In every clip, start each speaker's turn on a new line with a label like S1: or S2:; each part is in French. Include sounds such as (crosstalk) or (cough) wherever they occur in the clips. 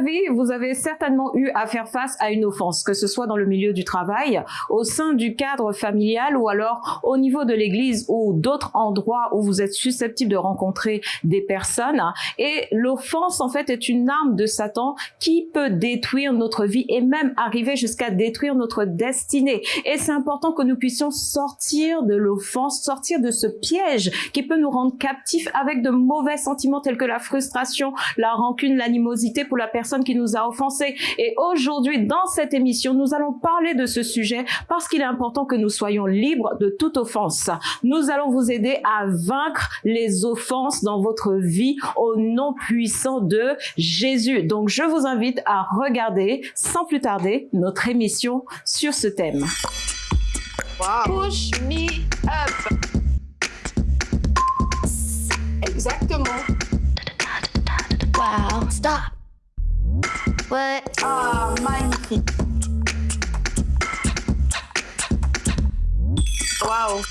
S1: vie, vous avez certainement eu à faire face à une offense, que ce soit dans le milieu du travail, au sein du cadre familial ou alors au niveau de l'église ou d'autres endroits où vous êtes susceptible de rencontrer des personnes. Et l'offense, en fait, est une arme de Satan qui peut détruire notre vie et même arriver jusqu'à détruire notre destinée. Et c'est important que nous puissions sortir de l'offense, sortir de ce piège qui peut nous rendre captifs avec de mauvais sentiments tels que la frustration, la rancune, l'animosité pour la personne qui nous a offensés. Et aujourd'hui, dans cette émission, nous allons parler de ce sujet parce qu'il est important que nous soyons libres de toute offense. Nous allons vous aider à vaincre les offenses dans votre vie au nom puissant de Jésus. Donc, je vous invite à regarder sans plus tarder notre émission sur ce thème.
S2: Push me up. Exactement.
S3: Wow, stop. What?
S2: Ah, magnifique. Wow.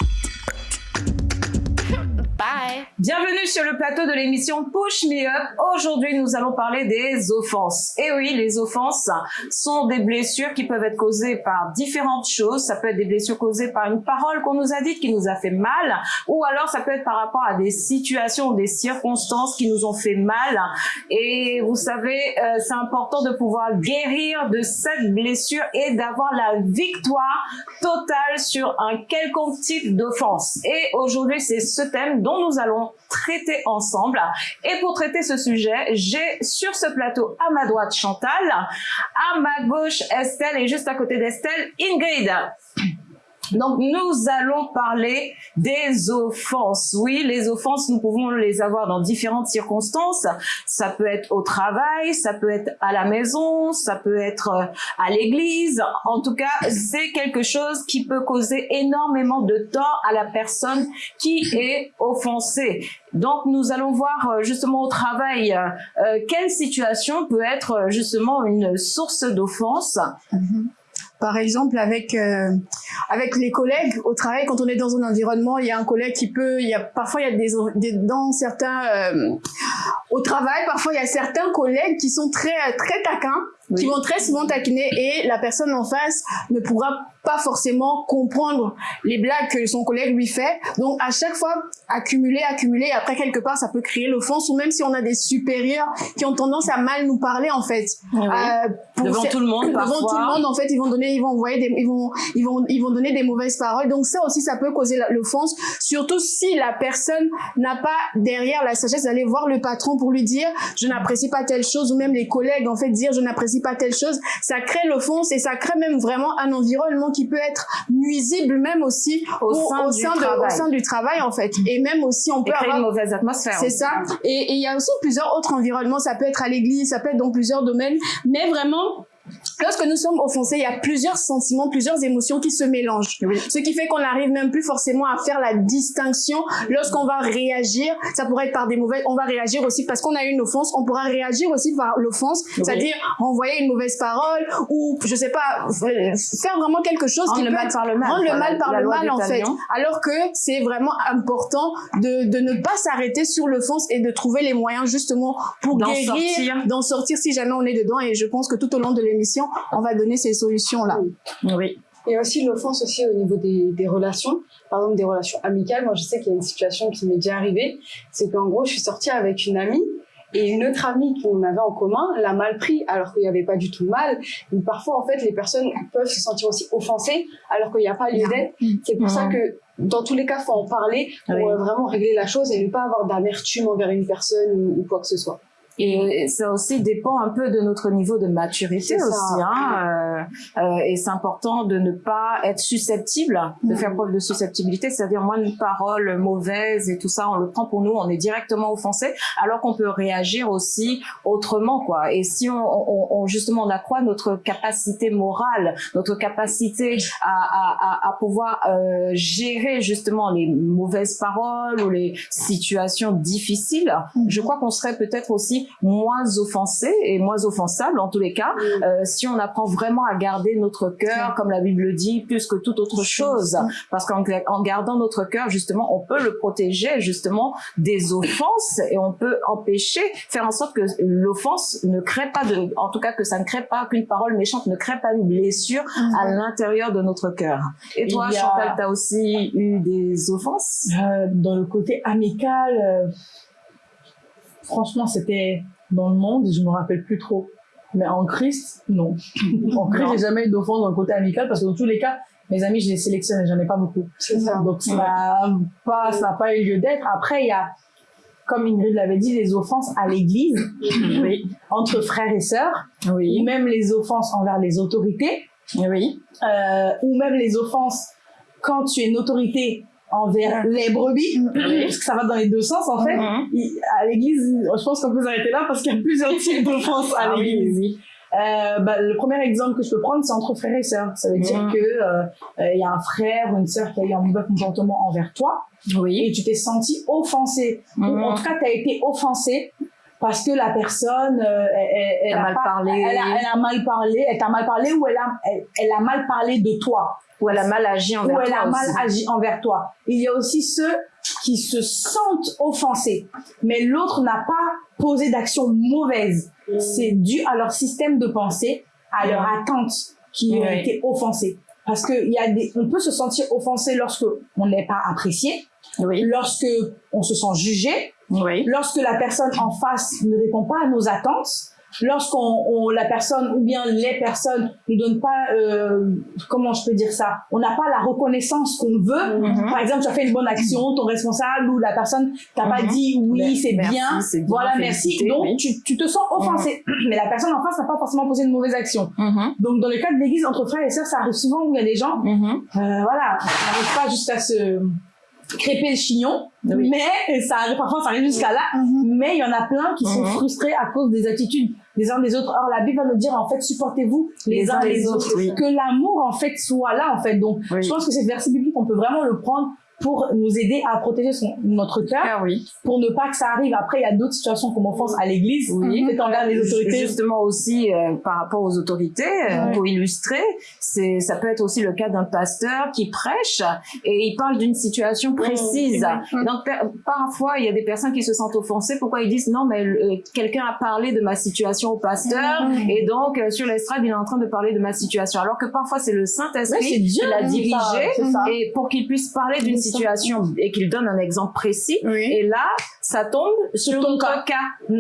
S3: Bye.
S1: Bienvenue sur le plateau de l'émission Push Me Up. Aujourd'hui, nous allons parler des offenses. Et oui, les offenses sont des blessures qui peuvent être causées par différentes choses. Ça peut être des blessures causées par une parole qu'on nous a dite qui nous a fait mal, ou alors ça peut être par rapport à des situations, des circonstances qui nous ont fait mal. Et vous savez, euh, c'est important de pouvoir guérir de cette blessure et d'avoir la victoire totale sur un quelconque type d'offense. Et aujourd'hui, c'est ce thème dont nous allons traiter ensemble. Et pour traiter ce sujet, j'ai sur ce plateau à ma droite Chantal, à ma gauche Estelle et juste à côté d'Estelle Ingrid. Donc, nous allons parler des offenses. Oui, les offenses, nous pouvons les avoir dans différentes circonstances. Ça peut être au travail, ça peut être à la maison, ça peut être euh, à l'église. En tout cas, c'est quelque chose qui peut causer énormément de tort à la personne qui est offensée. Donc, nous allons voir euh, justement au travail euh, quelle situation peut être justement une source d'offense.
S4: Mm-hmm. Par exemple, avec euh, avec les collègues au travail, quand on est dans un environnement, il y a un collègue qui peut, il y a parfois il y a des, des dans certains euh, au travail, parfois il y a certains collègues qui sont très très taquins, qui vont très souvent taquiner et la personne en face ne pourra pas forcément comprendre les blagues que son collègue lui fait. Donc à chaque fois, accumuler, accumuler, et après quelque part, ça peut créer l'offense, ou même si on a des supérieurs qui ont tendance à mal nous parler en fait.
S1: Euh, devant tout le monde,
S4: devant
S1: parfois.
S4: tout le monde, en fait, ils vont donner, ils vont envoyer des, ils vont, ils vont, ils vont donner des mauvaises paroles. Donc ça aussi, ça peut causer l'offense, surtout si la personne n'a pas derrière la sagesse d'aller voir le patron pour lui dire je n'apprécie pas telle chose, ou même les collègues en fait dire je n'apprécie pas telle chose. Ça crée l'offense et ça crée même vraiment un environnement qui peut être nuisible même aussi
S1: Au sein
S4: au
S1: du
S4: de,
S1: travail.
S4: au sein du travail en fait. Et même aussi on
S1: Et
S4: peut
S1: créer
S4: avoir
S1: une mauvaise atmosphère.
S4: c'est ça. Et il y a aussi plusieurs autres environnements. Ça peut être à l'église, ça peut être dans plusieurs domaines. Mais vraiment, lorsque nous sommes offensés, il y a plusieurs sentiments, plusieurs émotions qui se mélangent. Ce qui fait qu'on n'arrive même plus forcément à faire la distinction lorsqu'on va réagir. Ça pourrait être par des mauvaises, on va réagir aussi parce qu'on a eu une offense. On pourra réagir aussi par l'offense, c'est-à-dire renvoyer une mauvaise parole ou, je sais pas, faire vraiment quelque chose
S1: Rendre
S4: qui
S1: le
S4: peut
S1: mal par le mal.
S4: Rendre le mal par le mal, en fait. Alors que c'est vraiment important de, de ne pas s'arrêter sur l'offense et de trouver les moyens justement pour guérir, d'en sortir si jamais on est dedans. Et je pense que tout au long de l'émission, on va donner ces solutions-là.
S1: Oui.
S5: A aussi l'offense aussi au niveau des, des relations, par exemple des relations amicales. Moi, je sais qu'il y a une situation qui m'est déjà arrivée, c'est qu'en gros, je suis sortie avec une amie et une autre amie qu'on avait en commun l'a mal pris alors qu'il n'y avait pas du tout de mal. Donc, parfois, en fait, les personnes peuvent se sentir aussi offensées alors qu'il n'y a pas lieu d'être. C'est pour ça
S1: Mhm.
S5: que dans tous les cas, faut en parler pour
S1: Oui.
S5: euh, vraiment régler la chose et ne pas avoir d'amertume envers une personne ou, ou quoi que ce soit.
S1: Et ça aussi dépend un peu de notre niveau de maturité aussi. Hein. Euh, euh, et c'est important de ne pas être susceptible, de faire preuve de susceptibilité, c'est-à-dire moins une parole mauvaise et tout ça, on le prend pour nous, on est directement offensé, alors qu'on peut réagir aussi autrement, quoi. Et si on, on, on justement on accroît notre capacité morale, notre capacité à, à, à, pouvoir euh, gérer justement les mauvaises paroles ou les situations difficiles,
S4: Mhm.
S1: je crois qu'on serait peut-être aussi moins offensés et moins offensables en tous les cas
S5: Mm.
S1: euh, si on apprend vraiment à garder notre cœur, comme la Bible dit, plus que toute autre chose. Parce qu'en en gardant notre cœur, justement, on peut le protéger justement des offenses et on peut empêcher, faire en sorte que l'offense ne crée pas de, en tout cas que ça ne crée pas, qu'une parole méchante ne crée pas une blessure à l'intérieur de notre cœur. Et toi,
S6: a-
S1: Chantal, t'as aussi eu des offenses?
S6: Euh, dans le côté amical, euh, franchement, c'était dans le monde, je me rappelle plus trop. Mais en Christ, non. (laughs) en Christ, j'ai jamais eu d'offense dans le côté amical parce que dans tous les cas, mes amis, je les sélectionne et j'en ai pas beaucoup.
S5: Ça.
S6: Donc, ça n'a pas, ça pas eu lieu d'être. Après, il y a, comme Ingrid l'avait dit, les offenses à l'église, (laughs)
S1: Oui.
S6: entre frères et sœurs, ou même les offenses envers les autorités,
S1: Oui.
S6: euh, ou même les offenses quand tu es une autorité envers les brebis, parce que ça va dans les deux sens en fait.
S1: Mhm.
S6: Il- à l'église, je pense qu'on peut s'arrêter là parce qu'il y a (laughs) plusieurs types d'offenses à
S1: Ah oui,
S6: l'église.
S1: oui.
S6: Euh, bah, le premier exemple que je peux prendre, c'est entre frères et sœurs. Ça veut dire
S1: Mhm.
S6: que euh, euh, il y a un frère ou une sœur qui a eu un mauvais comportement envers toi
S1: Oui.
S6: et tu t'es senti offensé. Ou
S1: Mhm.
S6: en tout cas, tu as été offensé parce que la personne, euh, elle, elle-
S1: a
S6: a
S1: mal
S6: pas-
S1: parlé.
S6: Elle a, elle a mal parlé, elle t'a mal parlé ou elle a, elle, elle a mal parlé de toi
S1: Ou elle a mal agi envers
S6: ou elle
S1: toi
S6: a mal agi envers toi. Il y a aussi ceux qui se sentent offensés, mais l'autre n'a pas posé d'action mauvaise. C'est dû à leur système de pensée, à leur attente qui ont
S1: Oui.
S6: été offensés. Parce que y a des, on peut se sentir offensé lorsque on n'est pas apprécié,
S1: Oui.
S6: lorsque on se sent jugé,
S1: Oui.
S6: lorsque la personne en face ne répond pas à nos attentes, lorsqu'on on- la personne ou bien les personnes ne donnent pas euh, comment je peux dire ça? On n'a pas la reconnaissance qu'on veut
S1: Mhm.
S6: par exemple tu as fait une bonne action ton responsable ou la personne t'a pas
S1: Mhm.
S6: dit oui c'est bien voilà merci donc
S1: oui.
S6: tu, tu te sens offensé mais la personne en face n'a pas forcément posé une mauvaise action
S1: Mhm.
S6: donc dans le cas de l'église entre frères et sœurs ça arrive souvent où il y a des gens
S1: Mhm.
S6: euh, voilà, ça n'arrive pas jusqu'à se crêper le chignon,
S1: Oui.
S6: mais ça arrive, parfois ça arrive jusqu'à là, mais il y en a plein qui sont
S1: Mhm.
S6: frustrés à cause des attitudes des uns des autres. Or, la Bible va nous dire, en fait, supportez-vous les, uns les, autres.
S1: oui.
S6: Que l'amour, en fait, soit là, en fait. Donc,
S1: Oui.
S6: je pense que ce verset biblique, on peut vraiment le prendre pour nous aider à protéger son, notre cœur,
S1: Ah oui.
S6: pour ne pas que ça arrive. Après, il y a d'autres situations comme offense à l'église,
S1: Oui.
S6: peut-être envers les autorités.
S1: Justement aussi euh, par rapport aux autorités, euh, pour illustrer, c'est ça peut être aussi le cas d'un pasteur qui prêche et il parle d'une situation précise. Donc parfois il y a des personnes qui se sentent offensées. Pourquoi ils disent non mais euh, quelqu'un a parlé de ma situation au pasteur et donc euh, sur l'estrade il est en train de parler de ma situation. Alors que parfois c'est le Saint
S6: Ouais,
S1: Esprit
S6: c'est Dieu
S1: qui l'a dirigé et pour qu'il puisse parler d'une
S6: ça.
S1: Situation et qu'il donne un exemple précis.
S4: Oui.
S1: Et là, ça tombe sur notre cas.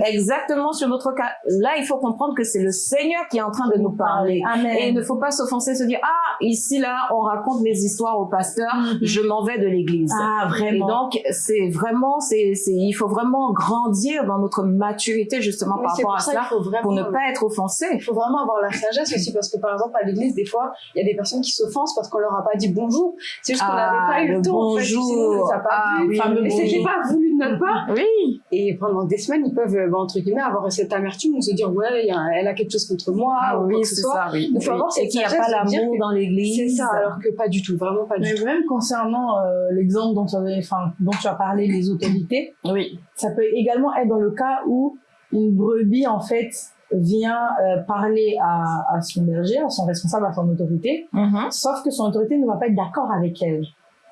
S1: Exactement sur notre cas. Là, il faut comprendre que c'est le Seigneur qui est en train de nous parler.
S6: Amen.
S1: Et il ne faut pas s'offenser, se dire, ah, ici, là, on raconte mes histoires au pasteur,
S6: Mhm.
S1: je m'en vais de l'église.
S6: Ah,
S1: Et
S6: vraiment.
S1: donc, c'est vraiment, c'est, il faut vraiment grandir dans notre maturité, justement,
S5: Oui,
S1: par rapport
S5: pour
S1: à
S5: ça
S1: cela,
S5: vraiment,
S1: pour ne pas être offensé.
S5: Il faut vraiment avoir la sagesse aussi parce que par exemple à l'église des fois il y a des personnes qui s'offensent parce qu'on leur a pas dit bonjour. C'est juste qu'on
S1: Ah,
S5: n'avait pas eu
S1: le
S5: le temps.
S1: Bonjour. Ah, oui,
S5: Enfin, c'était pas voulu de notre part.
S1: Oui.
S5: Et pendant des semaines ils peuvent euh, bah, entre guillemets avoir cette amertume ou se dire ouais il y a- elle a quelque chose contre moi
S1: Ah
S5: ou
S1: oui, c'est
S5: soit.
S1: ça, oui.
S5: Il faut
S1: Oui.
S5: avoir cette
S1: Et qu'il n'y a pas l'amour
S5: que
S1: dans l'église.
S5: C'est ça alors que pas du tout vraiment pas du
S6: Mais
S5: tout.
S6: même concernant euh, l'exemple dont, tu dont as parlé, les autorités,
S1: Oui.
S6: ça peut également être dans le cas où une brebis, en fait, vient euh, parler à, à son berger, à son responsable, à son autorité,
S1: Mhm.
S6: sauf que son autorité ne va pas être d'accord avec elle.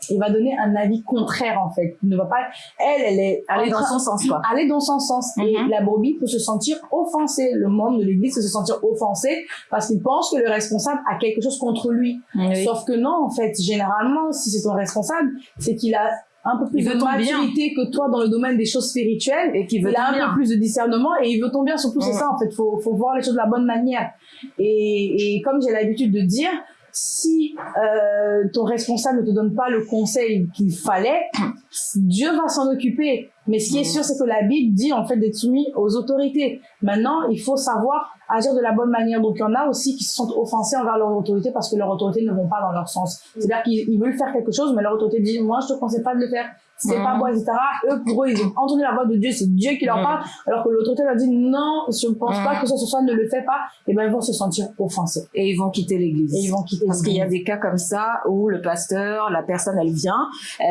S6: Il va donner un avis contraire, en fait. Il ne va pas, elle, elle est
S1: Aller dans son sens, quoi.
S6: aller dans son sens. Et
S1: Mhm.
S6: la brebis peut se sentir offensée. Le membre de l'église peut se sentir offensé parce qu'il pense que le responsable a quelque chose contre lui.
S1: Oui.
S6: Sauf que non, en fait, généralement, si c'est ton responsable, c'est qu'il a un peu plus de maturité que toi dans le domaine des choses spirituelles.
S1: Et qui veut
S6: Il a un
S1: bien.
S6: peu plus de discernement et il veut ton bien. Surtout, c'est ça, en fait. Faut, faut voir les choses de la bonne manière. Et, et comme j'ai l'habitude de dire, si euh, ton responsable ne te donne pas le conseil qu'il fallait, (clears throat) Dieu va s'en occuper. Mais ce qui est sûr, c'est que la Bible dit en fait d'être soumis aux autorités. Maintenant, il faut savoir agir de la bonne manière. Donc, il y en a aussi qui se sentent offensés envers leur autorité parce que leur autorité ne vont pas dans leur sens. C'est-à-dire qu'ils ils veulent faire quelque chose, mais leur autorité dit, moi, je te conseille pas de le faire. C'est
S1: Mhm.
S6: pas bon, etc. Eux, pour eux, ils ont entendu la voix de Dieu, c'est Dieu qui leur parle, alors que l'autorité leur dit, non, je ne pense pas que ce soit, ne le fais pas. Et ben, ils vont se sentir offensés.
S1: Et ils vont quitter l'église.
S6: Et ils vont quitter
S1: Parce qu'il y a des cas comme ça où le pasteur, la personne, elle vient, euh,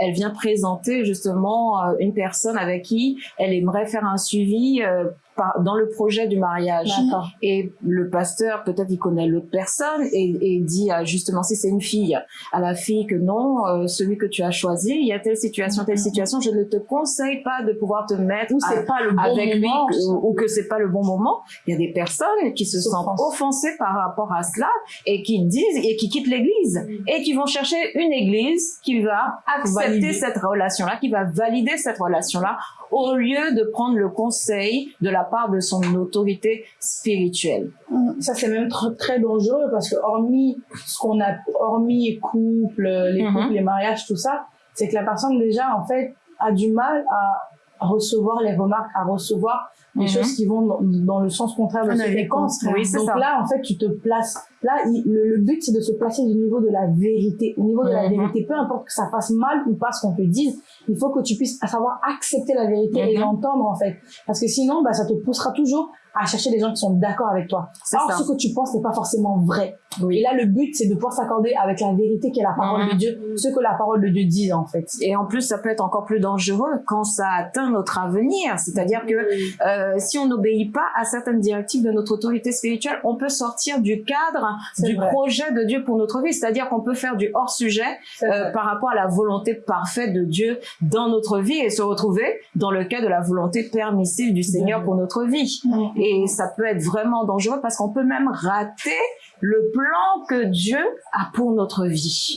S1: elle vient présenter justement euh, une personne avec qui elle aimerait faire un suivi euh, par- dans le projet du mariage. Et le pasteur, peut-être il connaît l'autre personne et, et dit à, justement si c'est une fille, à la fille que non, euh, celui que tu as choisi, il y a telle situation, telle situation, je ne te conseille pas de pouvoir te mettre
S6: Ou
S1: à-
S6: pas le bon
S1: avec lui
S6: moment.
S1: ou, ou que c'est pas le bon moment. Il y a des personnes qui se sentent offensées par rapport à cela et qui disent et qui quittent l'église et qui vont chercher une église qui va accepter
S6: Valider.
S1: cette relation-là, qui va valider cette relation-là au lieu de prendre le conseil de la part de son autorité spirituelle.
S6: Ça, c'est même tr- très dangereux parce que hormis ce qu'on a, hormis couple, les
S1: Mhm.
S6: couples, les mariages, tout ça, c'est que la personne déjà, en fait, a du mal à recevoir les remarques, à recevoir des
S1: Mhm.
S6: choses qui vont dans, dans le sens contraire de
S4: Ah,
S6: ce.
S1: Oui,
S6: Donc
S1: ça.
S6: là, en fait, tu te places. Là, il- le, le but, c'est de se placer au niveau de la vérité. Au niveau de la
S1: Mhm.
S6: vérité, peu importe que ça fasse mal ou pas ce qu'on te dise, il faut que tu puisses savoir accepter la vérité et
S1: Mhm.
S6: l'entendre, en fait. Parce que sinon, bah, ça te poussera toujours à chercher des gens qui sont d'accord avec toi. Or,
S1: ça.
S6: ce que tu penses n'est pas forcément vrai.
S1: Oui.
S6: Et là, le but, c'est de pouvoir s'accorder avec la vérité qui est la parole de Dieu, ce que la parole de Dieu dit, en fait.
S1: Et en plus, ça peut être encore plus dangereux quand ça atteint notre avenir. C'est-à-dire que euh, si on n'obéit pas à certaines directives de notre autorité spirituelle, on peut sortir du cadre du
S6: vrai.
S1: projet de Dieu pour notre vie. C'est-à-dire qu'on peut faire du hors-sujet euh, par rapport à la volonté parfaite de Dieu dans notre vie et se retrouver dans le cas de la volonté permissive du Seigneur pour notre vie. Et ça peut être vraiment dangereux parce qu'on peut même rater le plan que Dieu a pour notre vie.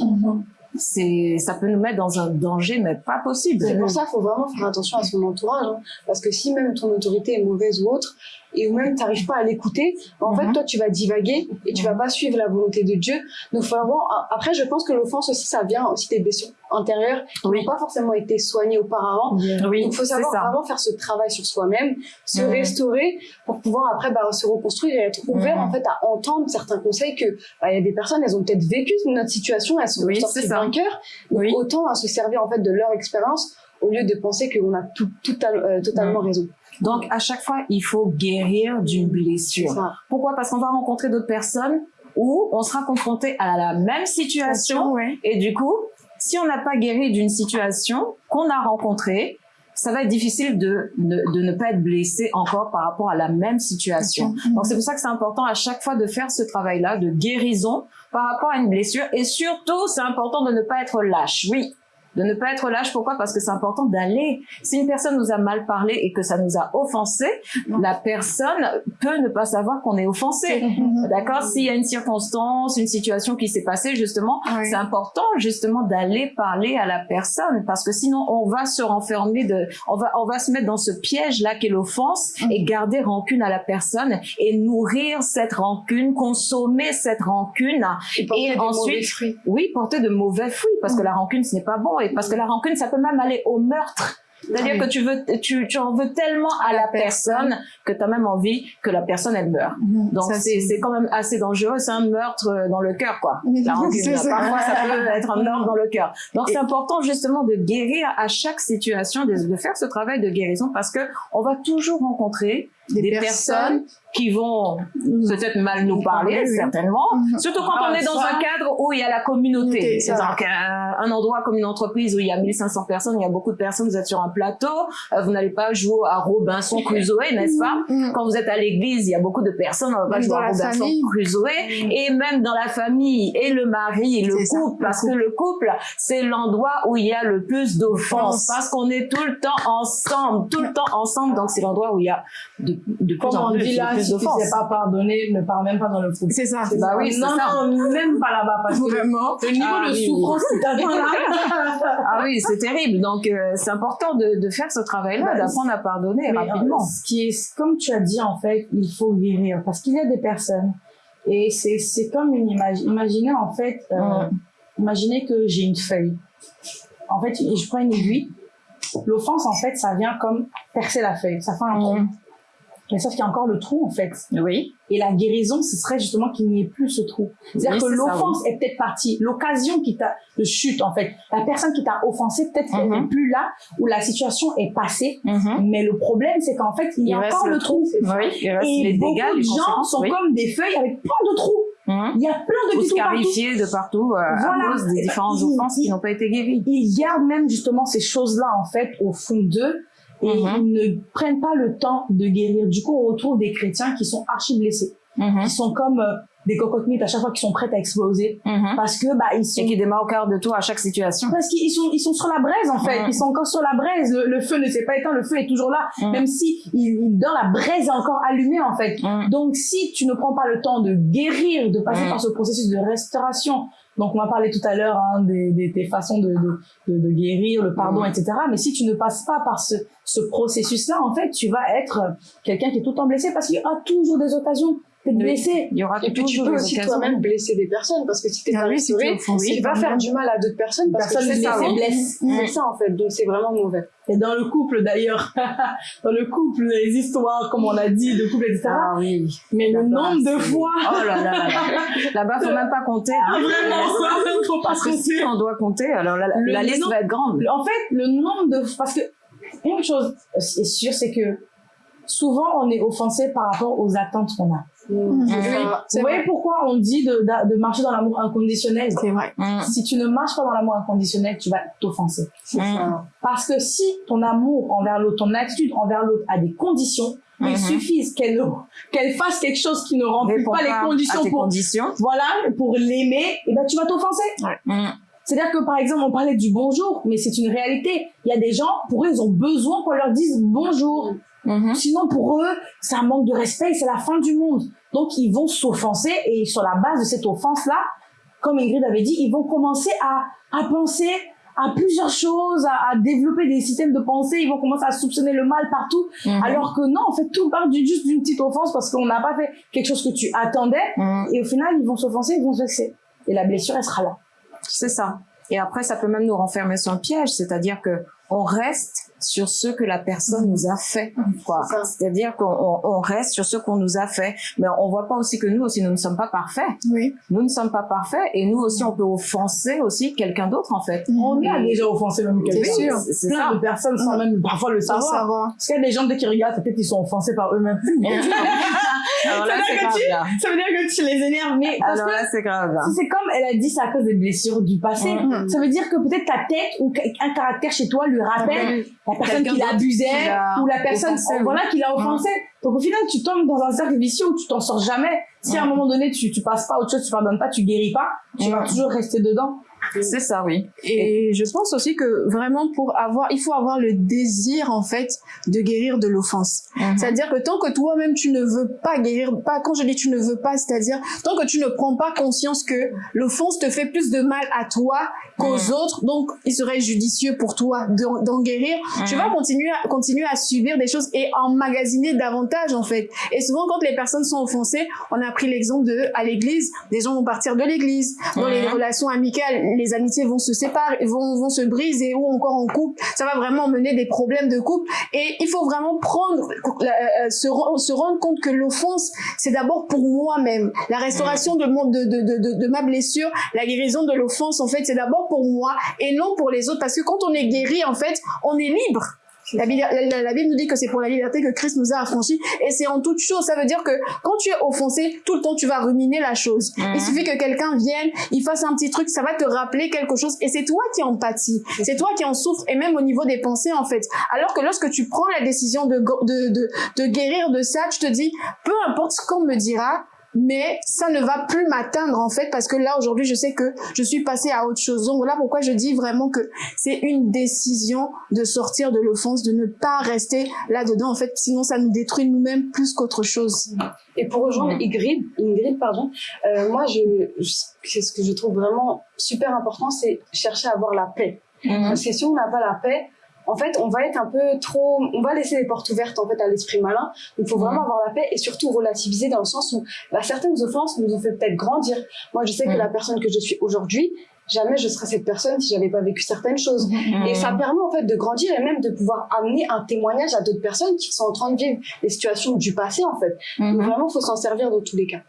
S1: C'est, ça peut nous mettre dans un danger, mais pas possible.
S5: C'est pour ça qu'il faut vraiment faire attention à son entourage. hein. parce que si même ton autorité est mauvaise ou autre, et ou même tu n'arrives pas à l'écouter, en
S1: Mhm.
S5: fait, toi, tu vas divaguer et tu vas pas suivre la volonté de Dieu. Donc, faut vraiment... Après, je pense que l'offense aussi, ça vient aussi des blessures intérieures qui
S1: Oui.
S5: n'ont pas forcément été soignées auparavant.
S1: Oui,
S5: Donc, il faut savoir vraiment faire ce travail sur soi-même, se
S1: Mhm.
S5: restaurer pour pouvoir après bah, se reconstruire et être ouvert
S1: Mhm.
S5: en fait à entendre certains conseils que bah, il y a des personnes, elles ont peut-être vécu notre situation, elles sont
S1: Oui,
S5: sorties vainqueurs. Donc,
S1: Oui.
S5: autant à se servir en fait de leur expérience au lieu de penser qu'on a tout, tout, euh, totalement
S1: Mhm.
S5: raison.
S1: Donc, à chaque fois, il faut guérir d'une blessure. Pourquoi? Parce qu'on va rencontrer d'autres personnes où on sera confronté à la même situation.
S4: ouais.
S1: Et du coup, si on n'a pas guéri d'une situation qu'on a rencontrée, ça va être difficile de, de, de ne pas être blessé encore par rapport à la même situation. Donc c'est pour ça que c'est important à chaque fois de faire ce travail-là de guérison par rapport à une blessure. Et surtout, c'est important de ne pas être lâche. Oui. De ne pas être lâche, pourquoi? Parce que c'est important d'aller. Si une personne nous a mal parlé et que ça nous a offensé, la personne peut ne pas savoir qu'on est offensé. D'accord? S'il y a une circonstance, une situation qui s'est passée, justement,
S4: Ouais.
S1: c'est important justement d'aller parler à la personne. Parce que sinon on va se renfermer de, on va, on va se mettre dans ce piège là qu'est l'offense et garder rancune à la personne et nourrir cette rancune, consommer cette rancune
S5: porter
S1: et
S5: des
S1: ensuite,
S5: mauvais fruits.
S1: oui, porter de mauvais fruits parce que la rancune ce n'est pas bon. Et parce que la rancune ça peut même aller au meurtre. C'est-à-dire
S4: Oui.
S1: que tu veux, tu, tu en veux tellement à la personne que tu as même envie que la personne elle meure. Donc
S4: Ça,
S1: c'est quand même assez dangereux, c'est un meurtre euh, dans le cœur quoi. La (laughs) rancune, parfois ça peut (laughs) être un meurtre dans le cœur. Donc c'est important justement de guérir à chaque situation, de, de faire ce travail de guérison parce que on va toujours rencontrer des, personnes, qui vont peut-être mal nous parler,
S4: oui.
S1: certainement.
S4: Mhm.
S1: Surtout quand
S6: Ah,
S1: on est dans
S6: ça.
S1: un cadre où il y a la communauté.
S4: Ça.
S1: donc un, un endroit comme une entreprise où il y a 1500 personnes, il y a beaucoup de personnes, vous êtes sur un plateau, euh, vous n'allez pas jouer à Robinson Crusoe, n'est-ce pas
S4: Mhm.
S1: Quand vous êtes à l'église, il y a beaucoup de personnes, on va pas jouer à Robinson
S4: famille.
S1: Crusoe. Et même dans la famille, et le mari, et le
S4: ça,
S1: couple,
S4: le
S1: parce que le couple, c'est l'endroit où il y a le plus d'offenses,
S4: Offense.
S1: parce qu'on est tout le temps ensemble, tout le temps ensemble, donc c'est l'endroit où il y a de, de plus en plus, d'offenses.
S6: sais pas pardonner, ne pars même pas dans le couple.
S4: C'est ça.
S1: Bah oui, c'est
S6: non,
S1: ça.
S6: non, même pas là-bas parce que
S4: Vraiment.
S6: le niveau
S1: Ah
S6: de
S1: oui, oui.
S6: souffrance qui t'attend là.
S1: Ah oui, c'est terrible. Donc, euh, c'est important de, de faire ce travail-là,
S6: Bah,
S1: d'apprendre à pardonner
S6: Mais,
S1: rapidement.
S6: euh, ce qui est, comme tu as dit, en fait, il faut guérir parce qu'il y a des personnes et c'est, c'est comme une image. Imaginez, en fait, euh,
S1: Mhm.
S6: imaginez que j'ai une feuille. En fait, je prends une aiguille. L'offense, en fait, ça vient comme percer la feuille. Ça fait un trou.
S1: Mhm.
S6: Mais sauf qu'il y a encore le trou, en fait.
S1: Oui.
S6: Et la guérison, ce serait justement qu'il n'y ait plus ce trou. C'est-à-dire
S1: Oui,
S6: que l'offense est peut-être partie. L'occasion qui t'a, de chute, en fait. La personne qui t'a offensé, peut-être qu'elle
S1: Mhm.
S6: n'est plus là, où la situation est passée.
S1: Mhm.
S6: Mais le problème, c'est qu'en fait, il y a
S1: Il
S6: encore
S1: le
S6: trou.
S1: Oui, il reste
S6: Et
S1: les
S6: beaucoup
S1: dégâts,
S6: de
S1: les
S6: gens sont
S1: oui.
S6: comme des feuilles avec plein de trous.
S1: Mhm.
S6: Il y a plein de
S1: Ou
S6: petits trous partout.
S1: scarifiés de partout euh,
S6: Voilà.
S1: à cause des différentes
S6: Il-
S1: offenses qui
S6: il-
S1: n'ont pas été guéries.
S6: Ils gardent même justement ces choses-là, en fait, au fond d'eux. Et
S1: Mhm.
S6: ils ne prennent pas le temps de guérir. Du coup, on retrouve des chrétiens qui sont archi blessés,
S1: Mhm.
S6: qui sont comme euh, des cocottes minutes à chaque fois qui sont prêtes à exploser.
S1: Mhm.
S6: parce que bah ils sont
S1: Et qui démarre au quart de tour à chaque situation.
S6: parce qu'ils sont ils sont sur la braise en fait. Ils sont encore sur la braise. Le, le feu ne s'est pas éteint. Le feu est toujours là. Même si il, il- dans la braise est encore allumée en fait. Donc si tu ne prends pas le temps de guérir de passer par ce processus de restauration donc on va parler tout à l'heure hein, des, des, des façons de, de, de, de guérir le pardon etc mais si tu ne passes pas par ce ce processus là en fait tu vas être quelqu'un qui est tout le temps blessé parce qu'il y aura toujours des occasions blessé
S1: Il y aura
S5: Et puis tu peux aussi toi-même blesser des personnes parce que si t'es
S4: Ah
S5: pas restauré, tu vas faire du mal à d'autres personnes parce
S6: personne
S5: que c'est ça,
S6: blesse
S5: C'est ça en fait, donc c'est vraiment mauvais.
S6: Et dans le couple d'ailleurs, (laughs) dans le couple, les histoires, comme on a dit, de couple, etc.
S1: Ah oui.
S6: Mais le nombre de fois,
S1: Oh là là là là. Là-bas, faut même pas compter. hein.
S6: Ah, vraiment, faut pas
S1: Parce que si on doit compter, alors la, liste
S6: nom-
S1: va être grande.
S6: En fait, le nombre de, parce que une chose est sûre, c'est que souvent on est offensé par rapport aux attentes qu'on a. Vous voyez pourquoi on dit de, de, de marcher dans l'amour inconditionnel?
S4: C'est vrai.
S1: Mm.
S6: Si tu ne marches pas dans l'amour inconditionnel, tu vas t'offenser.
S5: C'est
S1: Mm.
S5: ça.
S6: Parce que si ton amour envers l'autre, ton attitude envers l'autre a des conditions, il suffit qu'elle qu'elle fasse quelque chose qui ne remplit pas les conditions pour
S1: conditions.
S6: voilà pour l'aimer, et ben tu vas t'offenser. C'est-à-dire que par exemple, on parlait du bonjour, mais c'est une réalité. Il y a des gens, pour eux, ils ont besoin qu'on leur dise bonjour.
S1: Mhm.
S6: Sinon, pour eux, c'est un manque de respect et c'est la fin du monde. Donc, ils vont s'offenser et sur la base de cette offense-là, comme Ingrid avait dit, ils vont commencer à, à penser à plusieurs choses, à, à développer des systèmes de pensée, ils vont commencer à soupçonner le mal partout,
S1: Mhm.
S6: alors que non, en fait, tout part du- juste d'une petite offense parce qu'on n'a pas fait quelque chose que tu attendais,
S1: Mm.
S6: et au final, ils vont s'offenser, ils vont se vexer. Et la blessure, elle sera là.
S1: C'est ça. Et après, ça peut même nous renfermer sur un piège, c'est-à-dire que on reste sur ce que la personne nous a fait, quoi.
S5: C'est ça.
S1: C'est-à-dire qu'on on- on reste sur ce qu'on nous a fait, mais on voit pas aussi que nous aussi nous ne sommes pas parfaits.
S4: Oui.
S1: Nous ne sommes pas parfaits et nous aussi on peut offenser aussi quelqu'un d'autre en fait.
S6: On a déjà offensé même quelqu'un.
S4: C'est sûr.
S1: C'est- c'est
S6: Plein
S1: ça.
S6: de personnes sans même parfois le savoir.
S4: savoir.
S6: Parce qu'il y a des gens, dès qu'ils regardent, peut-être ils sont offensés par eux-mêmes. (laughs)
S1: Alors là,
S6: Ça
S1: c'est
S6: veut dire
S1: grave.
S6: que
S1: là.
S6: Ça veut dire que tu les énerves. Mais parce
S1: Alors là, c'est grave.
S6: si c'est comme elle a dit, c'est à cause des blessures du passé. Ça veut dire que peut-être ta tête ou un caractère chez toi lui rappelle la personne qui l'abusait ou la personne
S1: offensé,
S6: voilà, qui l'a offensé. Donc au final, tu tombes dans un cercle vicieux où tu t'en sors jamais. Si à un
S1: Mhm.
S6: moment donné, tu, tu passes pas à autre chose, tu pardonnes pas, tu guéris pas, tu vas
S1: Mhm.
S6: toujours rester dedans.
S1: C'est ça, oui.
S4: Et je pense aussi que vraiment pour avoir, il faut avoir le désir en fait de guérir de l'offense.
S1: Mhm.
S4: C'est-à-dire que tant que toi-même tu ne veux pas guérir, pas quand je dis tu ne veux pas, c'est-à-dire tant que tu ne prends pas conscience que l'offense te fait plus de mal à toi qu'aux
S1: Mhm.
S4: autres, donc il serait judicieux pour toi d'en guérir. Tu
S1: Mhm.
S4: vas continuer à continuer à subir des choses et emmagasiner davantage en fait. Et souvent quand les personnes sont offensées, on a pris l'exemple de à l'église, des gens vont partir de l'église, dans les relations amicales, les amitiés vont se séparer, vont vont se briser ou encore en couple, ça va vraiment mener des problèmes de couple et il faut vraiment prendre euh, se, se rendre compte que l'offense c'est d'abord pour moi-même. La restauration de, mon, de, de, de, de ma blessure, la guérison de l'offense en fait, c'est d'abord pour moi et non pour les autres parce que quand on est guéri en fait, on est libre. La Bible, la- la- la Bible nous dit que c'est pour la liberté que Christ nous a affranchis et c'est en toute chose. Ça veut dire que quand tu es offensé, tout le temps tu vas ruminer la chose.
S1: Mhm.
S4: Il suffit que quelqu'un vienne, il fasse un petit truc, ça va te rappeler quelque chose et c'est toi qui en pâtis, c'est toi qui en souffres et même au niveau des pensées en fait. Alors que lorsque tu prends la décision de, de, de, de guérir de ça, tu te dis, peu importe ce qu'on me dira, mais ça ne va plus m'atteindre en fait parce que là aujourd'hui je sais que je suis passée à autre chose. Donc voilà pourquoi je dis vraiment que c'est une décision de sortir de l'offense, de ne pas rester là-dedans en fait, sinon ça nous détruit nous-mêmes plus qu'autre chose.
S5: Et pour rejoindre. Ingrid, Ingrid pardon, euh, moi, je, ce que je trouve vraiment super important, c'est chercher à avoir la paix.
S1: Mhm.
S5: Parce que si on n'a pas la paix, en fait, on va être un peu trop, on va laisser les portes ouvertes en fait à l'esprit malin. Il faut vraiment avoir la paix et surtout relativiser dans le sens où bah, certaines offenses nous ont fait peut-être grandir. Moi, je sais que la personne que je suis aujourd'hui, jamais je serais cette personne si j'avais pas vécu certaines choses. Et ça permet en fait de grandir et même de pouvoir amener un témoignage à d'autres personnes qui sont en train de vivre les situations du passé en fait. Donc
S1: Mhm.
S5: vraiment, faut s'en servir dans tous les cas.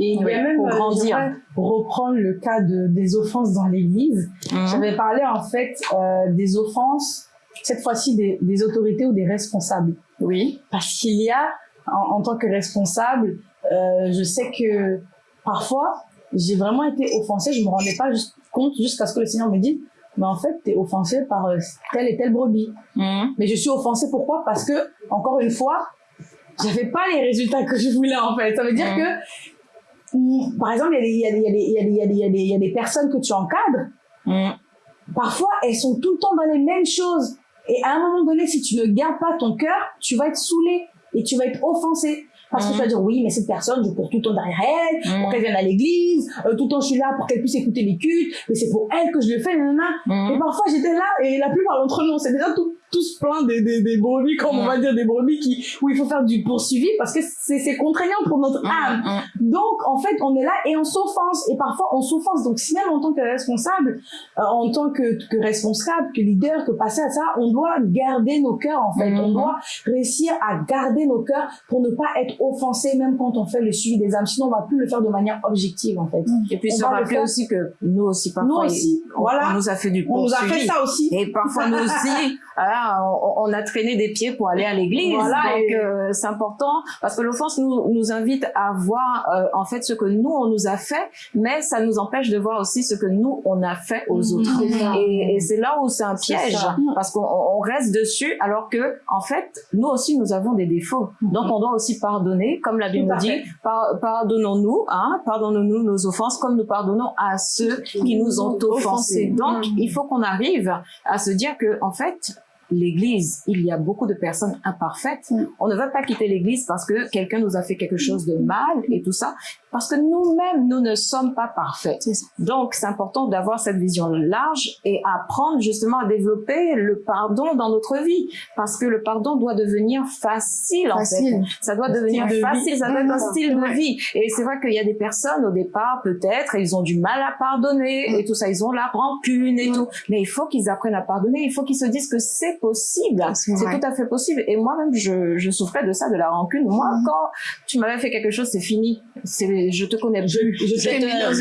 S6: Et il y
S1: Oui,
S6: a même,
S1: pour
S6: euh,
S1: grandir.
S6: j'aimerais reprendre le cas de, des offenses dans l'église.
S1: Mhm.
S6: J'avais parlé en fait euh, des offenses, cette fois-ci des, des autorités ou des responsables.
S1: Oui.
S6: Parce qu'il y a, en, en tant que responsable, euh, je sais que parfois, j'ai vraiment été offensée, je me rendais pas compte jusqu'à ce que le Seigneur me dise, mais en fait, t'es offensé par euh, telle et telle brebis.
S1: Mhm.
S6: Mais je suis offensée pourquoi? Parce que, encore une fois, j'avais pas les résultats que je voulais, en fait. Ça veut dire
S1: Mhm.
S6: que, mm, par exemple, il y a des- personnes que tu encadres, parfois, elles sont tout le temps dans les mêmes choses. Et à un moment donné, si tu ne gardes pas ton cœur, tu vas être saoulé et tu vas être offensé. Parce que tu vas dire, oui, mais cette personne, je cours tout le temps derrière elle, pour qu'elle vienne à l'église, euh, tout le temps je suis là pour qu'elle puisse écouter les cultes, mais c'est pour elle que je le fais, nanana. Et
S1: Mhm.
S6: parfois, j'étais là, et la plupart d'entre nous, on s'est déjà tout- tous plein des, des, des brebis, comme on va dire, des brebis qui, où il faut faire du poursuivi parce que c'est contraignant pour notre âme. Donc, en fait, on est là et on s'offense. Et parfois, on s'offense. Donc, si même en tant que responsable, euh, en tant que, que responsable, que leader, que passer à ça, on doit garder nos cœurs, en fait. On
S1: Mhm.
S6: doit réussir à garder nos cœurs pour ne pas être offensé, même quand on fait le suivi des âmes. Sinon, on va plus le faire de manière objective, en fait.
S1: Et puis
S6: On
S1: se rappeler aussi que nous aussi parfois
S6: Nous aussi,
S1: on,
S6: voilà.
S1: on nous a fait du
S6: On nous a fait
S1: poursuivi.
S6: ça aussi.
S1: Et parfois nous aussi, (laughs) ah, on, on a traîné des pieds pour aller à l'église.
S6: Voilà,
S1: Donc
S6: et-
S1: euh, c'est important parce que l'offense nous, nous invite à voir euh, en fait ce que nous on nous a fait, mais ça nous empêche de voir aussi ce que nous on a fait aux
S6: Mhm.
S1: autres. Et, et c'est là où c'est un piège parce qu'on on reste dessus alors que en fait nous aussi nous avons des défauts. Donc on doit aussi pardonner, comme la Bible nous dit, par- pardonnons-nous, hein, pardonnons-nous nos offenses comme nous pardonnons à ceux qui nous ont offensés. Donc il faut qu'on arrive à se dire que en fait L'église, il y a beaucoup de personnes imparfaites.
S4: Mm.
S1: On ne va pas quitter l'église parce que quelqu'un nous a fait quelque chose de mal et tout ça, parce que nous-mêmes, nous ne sommes pas parfaits. Donc, c'est important d'avoir cette vision large et apprendre justement à développer le pardon dans notre vie, parce que le pardon doit devenir facile, en
S4: Facile.
S1: fait. Ça doit devenir
S4: de vie.
S1: facile, ça doit être un style de vie. Et c'est vrai qu'il y a des personnes au départ, peut-être, ils ont du mal à pardonner
S4: Mm.
S1: et tout ça, ils ont la rancune et tout. Mais il faut qu'ils apprennent à pardonner, il faut qu'ils se disent que c'est possible,
S4: C'est
S1: tout à fait possible. Et moi-même, je, je souffrais de ça, de la rancune. Moi, quand tu m'avais fait quelque chose, c'est fini. C'est, je te connais plus.
S6: je
S1: Je
S6: t'ai
S1: te
S6: dans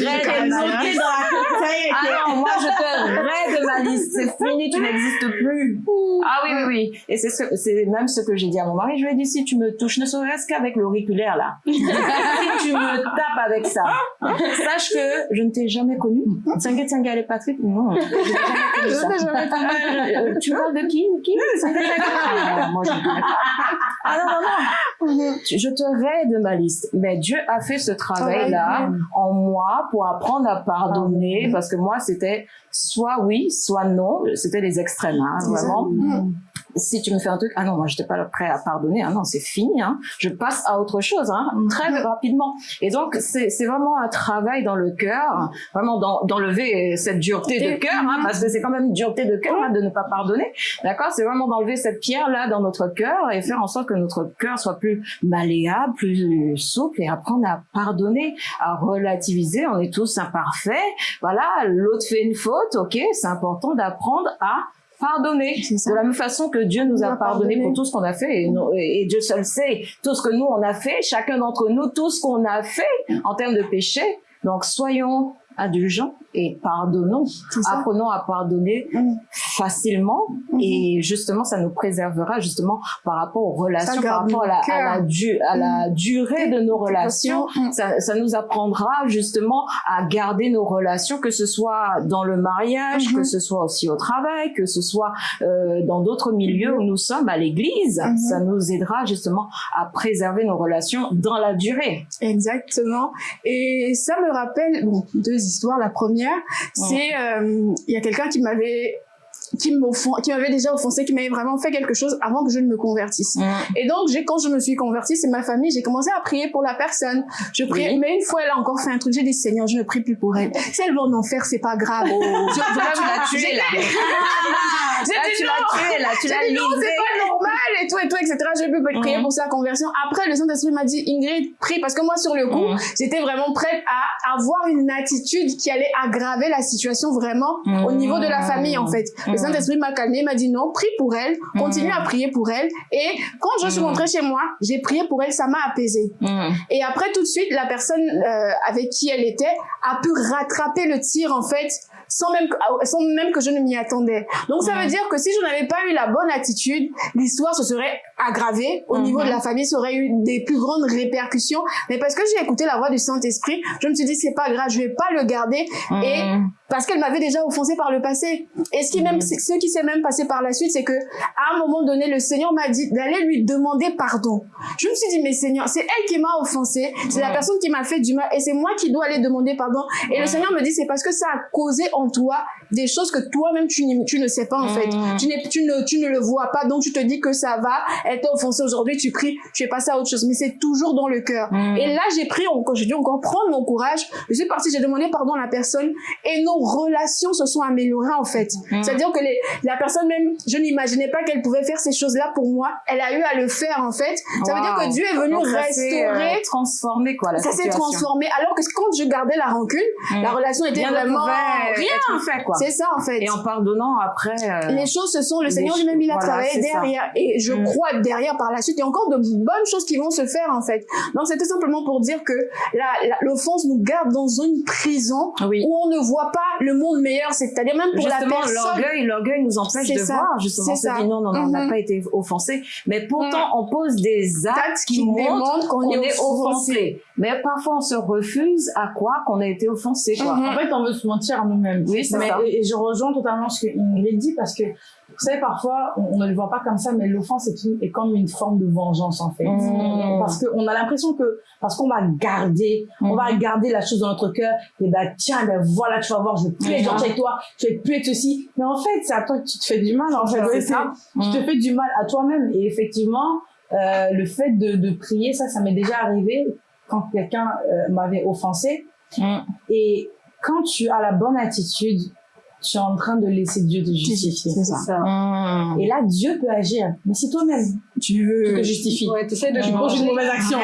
S6: est,
S1: Ah non, moi je te raide de ma liste, c'est fini, tu n'existes plus. Ah oui, oui, oui. Et c'est ce, même ce que j'ai dit à mon mari. Je lui ai dit, si tu me touches, ne serait-ce qu'avec l'auriculaire là, (laughs) si tu me tapes avec ça, sache que je ne t'ai jamais connu. Tsanga Tsanga et Patrick, non, je (laughs) jamais connu ça. Euh, tu parles de qui Qui? (laughs) Ah, Moi je ne connais pas. Ah non, non, non. Je te raide de ma liste. Mais Dieu a fait ce travail-là en moi pour apprendre à pardonner parce que moi c'était soit oui, soit non. C'était les extrêmes, hein, vraiment. Si tu me fais un truc, ah non, moi j'étais pas prêt à pardonner, ah non, c'est fini, hein. Je passe à autre chose, hein, très rapidement. Et donc c'est vraiment un travail dans le cœur, vraiment d'en- d'enlever cette dureté de cœur, hein, parce que c'est quand même une dureté de cœur hein, de ne pas pardonner, d'accord C'est vraiment d'enlever cette pierre là dans notre cœur et faire en sorte que notre cœur soit plus malléable, plus souple et apprendre à pardonner, à relativiser. On est tous imparfaits, voilà. L'autre fait une faute, ok, c'est important d'apprendre à pardonner. De la même façon que Dieu nous a pardonné pour tout ce qu'on a fait et, nous- et Dieu seul sait tout ce que nous on a fait chacun d'entre nous tout ce qu'on a fait en termes de péché. Donc soyons indulgents et pardonnons apprenons à pardonner
S4: Mm.
S1: facilement
S4: Mhm.
S1: et justement ça nous préservera justement par rapport aux relations par rapport à la,
S4: nos
S1: à la,
S4: cœurs.
S1: du- à la durée de nos relations
S4: Mm.
S1: ça, ça nous apprendra justement à garder nos relations, que ce soit dans le mariage, que ce soit aussi au travail, que ce soit euh, dans d'autres milieux où nous sommes, à l'église.
S4: Mhm.
S1: Ça nous aidera justement à préserver nos relations dans la durée.
S4: Exactement. Et ça me rappelle bon, deux histoires. La première, c'est euh, il y a quelqu'un qui m'avait qui m'avait déjà offensé, qui m'avait vraiment fait quelque chose avant que je ne me convertisse. Et donc, j'ai, quand je me suis convertie, c'est ma famille, j'ai commencé à prier pour la personne. Je
S1: Oui.
S4: mais une fois, elle a encore fait un truc, j'ai dit, Seigneur, je ne prie plus pour elle. Si elle va en enfer, c'est pas grave. Je-
S1: Là, tu l'as tué,
S4: j'ai-
S1: là. Là, tu l'as là, tu l'as
S4: non, c'est pas normal et tout et tout, etc. J'ai pu prier
S1: Mhm.
S4: pour sa conversion. Après, le Saint-Esprit m'a dit, Ingrid, prie, parce que moi, sur le coup,
S1: Mhm.
S4: j'étais vraiment prête à avoir une attitude qui allait aggraver la situation vraiment au
S1: Mhm.
S4: niveau de la famille, en fait. Le. Saint-Esprit m'a calmé, m'a dit non, prie pour elle, continue
S1: Mhm.
S4: à prier pour elle. Et quand je suis
S1: Mhm.
S4: rentrée chez moi, j'ai prié pour elle, ça m'a apaisée.
S1: Mm.
S4: Et après, tout de suite, la personne euh, avec qui elle était a pu rattraper le tir, en fait, sans même que, ah, sans même que je ne m'y attendais. Donc ça veut dire que si je n'avais pas eu la bonne attitude, l'histoire se serait aggravée. Au niveau de la famille, ça aurait eu des plus grandes répercussions. Mais parce que j'ai écouté la voix du Saint-Esprit, je me suis dit c'est pas grave, je vais pas le garder. Et parce qu'elle m'avait déjà offensé par le passé. Et ce qui même, ce qui s'est même passé par la suite, c'est que à un moment donné, le Seigneur m'a dit d'aller lui demander pardon. Je me suis dit mais Seigneur, c'est elle qui m'a offensé, c'est la personne qui m'a fait du mal, et c'est moi qui dois aller demander pardon. Et le Seigneur me dit c'est parce que ça a causé en toi des choses que toi-même tu, tu ne sais pas en fait. Tu, n'es, tu, ne, tu ne le vois pas, donc tu te dis que ça va, elle t'a offensé aujourd'hui, tu pries, tu es passé à autre chose. Mais c'est toujours dans le cœur. Et là, j'ai pris, encore, j'ai dû encore prendre mon courage. Je suis partie, j'ai demandé pardon à la personne et nos relations se sont améliorées en fait. C'est-à-dire que les, la personne même, je n'imaginais pas qu'elle pouvait faire ces choses-là pour moi. Elle a eu à le faire en fait. Ça veut dire que. Dieu est venu
S1: Donc, ça s'est, euh,
S4: restaurer.
S1: transformé, quoi, la
S4: ça s'est transformé. Alors que quand je gardais la rancune, la relation était
S1: Rien ne
S4: vraiment rien.
S1: être fait, quoi.
S4: C'est ça en fait.
S1: Et en pardonnant, après... euh,
S4: Les choses se sont, le Seigneur lui-même, il a
S1: voilà,
S4: travaillé
S1: ça.
S4: derrière. Et je
S1: Mm.
S4: crois derrière par la suite, il y a encore de bonnes choses qui vont se faire, en fait. Donc, c'est tout simplement pour dire que l'offense nous garde dans une prison
S1: Oui.
S4: où on ne voit pas le monde meilleur. C'est-à-dire même pour la personne.
S1: l'orgueil, l'orgueil nous empêche de
S4: ça.
S1: voir. Justement,
S4: ça.
S1: dit non, non, non, on n'a
S4: Mhm.
S1: pas été offensé. Mais pourtant, on pose des actes qui,
S4: qui
S1: montrent
S4: qu'on
S1: qu'on
S4: est
S1: est offensé. Mais parfois, on se refuse à croire qu'on a été offensé, quoi.
S4: Mhm.
S6: En fait, on veut se mentir à nous-mêmes.
S1: Oui, c'est
S6: Mais-
S1: ça.
S6: Et, et je rejoins totalement ce que Ingrid dit parce que, vous savez, parfois, on, on ne le voit pas comme ça, mais l'offense est, une- est comme une forme de vengeance, en fait.
S1: Mhm.
S6: Parce qu'on a l'impression que, parce qu'on va garder, on va garder la chose dans notre cœur, et ben, tiens, ben voilà, tu vas voir, je vais plus être
S1: Mhm.
S6: gentil avec toi, je vais plus être ceci. Mais en fait, c'est à toi que tu te fais du mal, en fait. Ouais,
S1: ça.
S6: Tu te fais du mal à toi-même. Et effectivement, euh, le fait de, de prier, ça, ça m'est déjà arrivé quand quelqu'un euh, m'avait offensé.
S1: Mm.
S6: Et quand tu as la bonne attitude, tu es en train de laisser Dieu te justifier.
S4: C'est ça.
S1: Mm.
S6: Et là, Dieu peut agir. Mais si toi-même,
S4: Tu
S6: tu
S4: veux.
S6: te justifies,
S5: Ouais, t'essaies de
S6: tu poses une mauvaise action,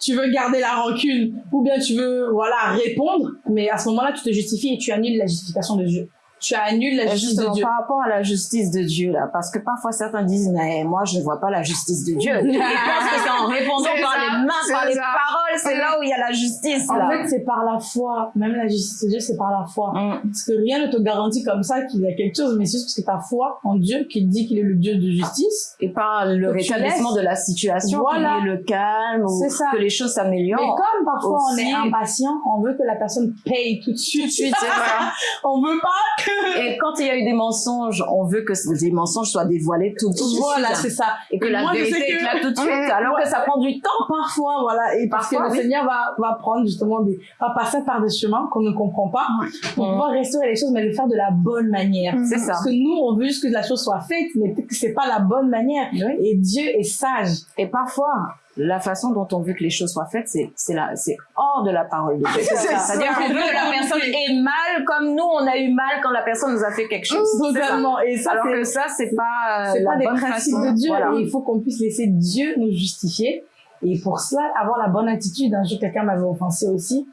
S6: tu veux garder la rancune, ou bien tu veux, voilà, répondre, mais à ce moment-là, tu te justifies et tu annules la justification de Dieu. Tu annules la
S1: Et
S6: justice de Dieu.
S1: par rapport à la justice de Dieu, là, parce que parfois certains disent, mais moi, je ne vois pas la justice de Dieu. (laughs) Ils pensent que c'est en répondant par
S4: ça,
S1: les mains, par les paroles, c'est là où il y a la justice,
S6: En
S1: là.
S6: fait, c'est par la foi. Même la justice de Dieu, c'est par la foi.
S1: Mm.
S6: Parce que rien ne te garantit comme ça qu'il y a quelque chose, mais c'est juste parce que ta foi en Dieu qui dit qu'il est le Dieu de justice.
S1: Et par le rétablissement de la situation,
S6: Voilà.
S1: qu'il y ait le calme, ou
S6: ça.
S1: que les choses
S6: Mais
S1: s'améliorent.
S6: comme parfois on est impatient, on veut que la personne paye tout de suite.
S1: Tout de suite, (laughs)
S6: on veut pas. (laughs)
S1: Et quand il y a eu des mensonges, on veut que ces mensonges soient dévoilés tout de suite.
S6: Voilà, c'est ça.
S1: Et que
S6: Et
S1: la
S6: moi,
S1: vérité
S6: que-
S1: éclate tout de suite, alors
S6: ouais.
S1: que ça prend du temps.
S6: Parfois, voilà, et parce
S1: Parfois,
S6: que le
S1: oui.
S6: Seigneur va, va prendre justement des, va passer par des chemins qu'on ne comprend pas pour
S1: Mhm.
S6: pouvoir restaurer les choses, mais le faire de la bonne manière.
S1: C'est ça.
S6: Parce que nous, on veut juste que la chose soit faite, mais que c'est pas la bonne manière.
S1: Oui.
S6: Et Dieu est sage.
S1: Et parfois, la façon dont on veut que les choses soient faites, c'est, c'est là, c'est hors de la parole de Dieu.
S4: C'est ça.
S1: C'est-à-dire que la personne ait mal comme nous, on a eu mal quand la personne nous a fait quelque chose. Ça.
S6: Totalement. Et ça,
S1: Alors que ça, c'est pas, euh,
S6: c'est
S1: la
S6: pas des
S1: bonne
S6: principes
S1: façon.
S6: de Dieu
S1: Voilà.
S6: et il faut qu'on puisse laisser Dieu nous justifier et pour cela avoir la bonne attitude un jour quelqu'un m'avait offensé aussi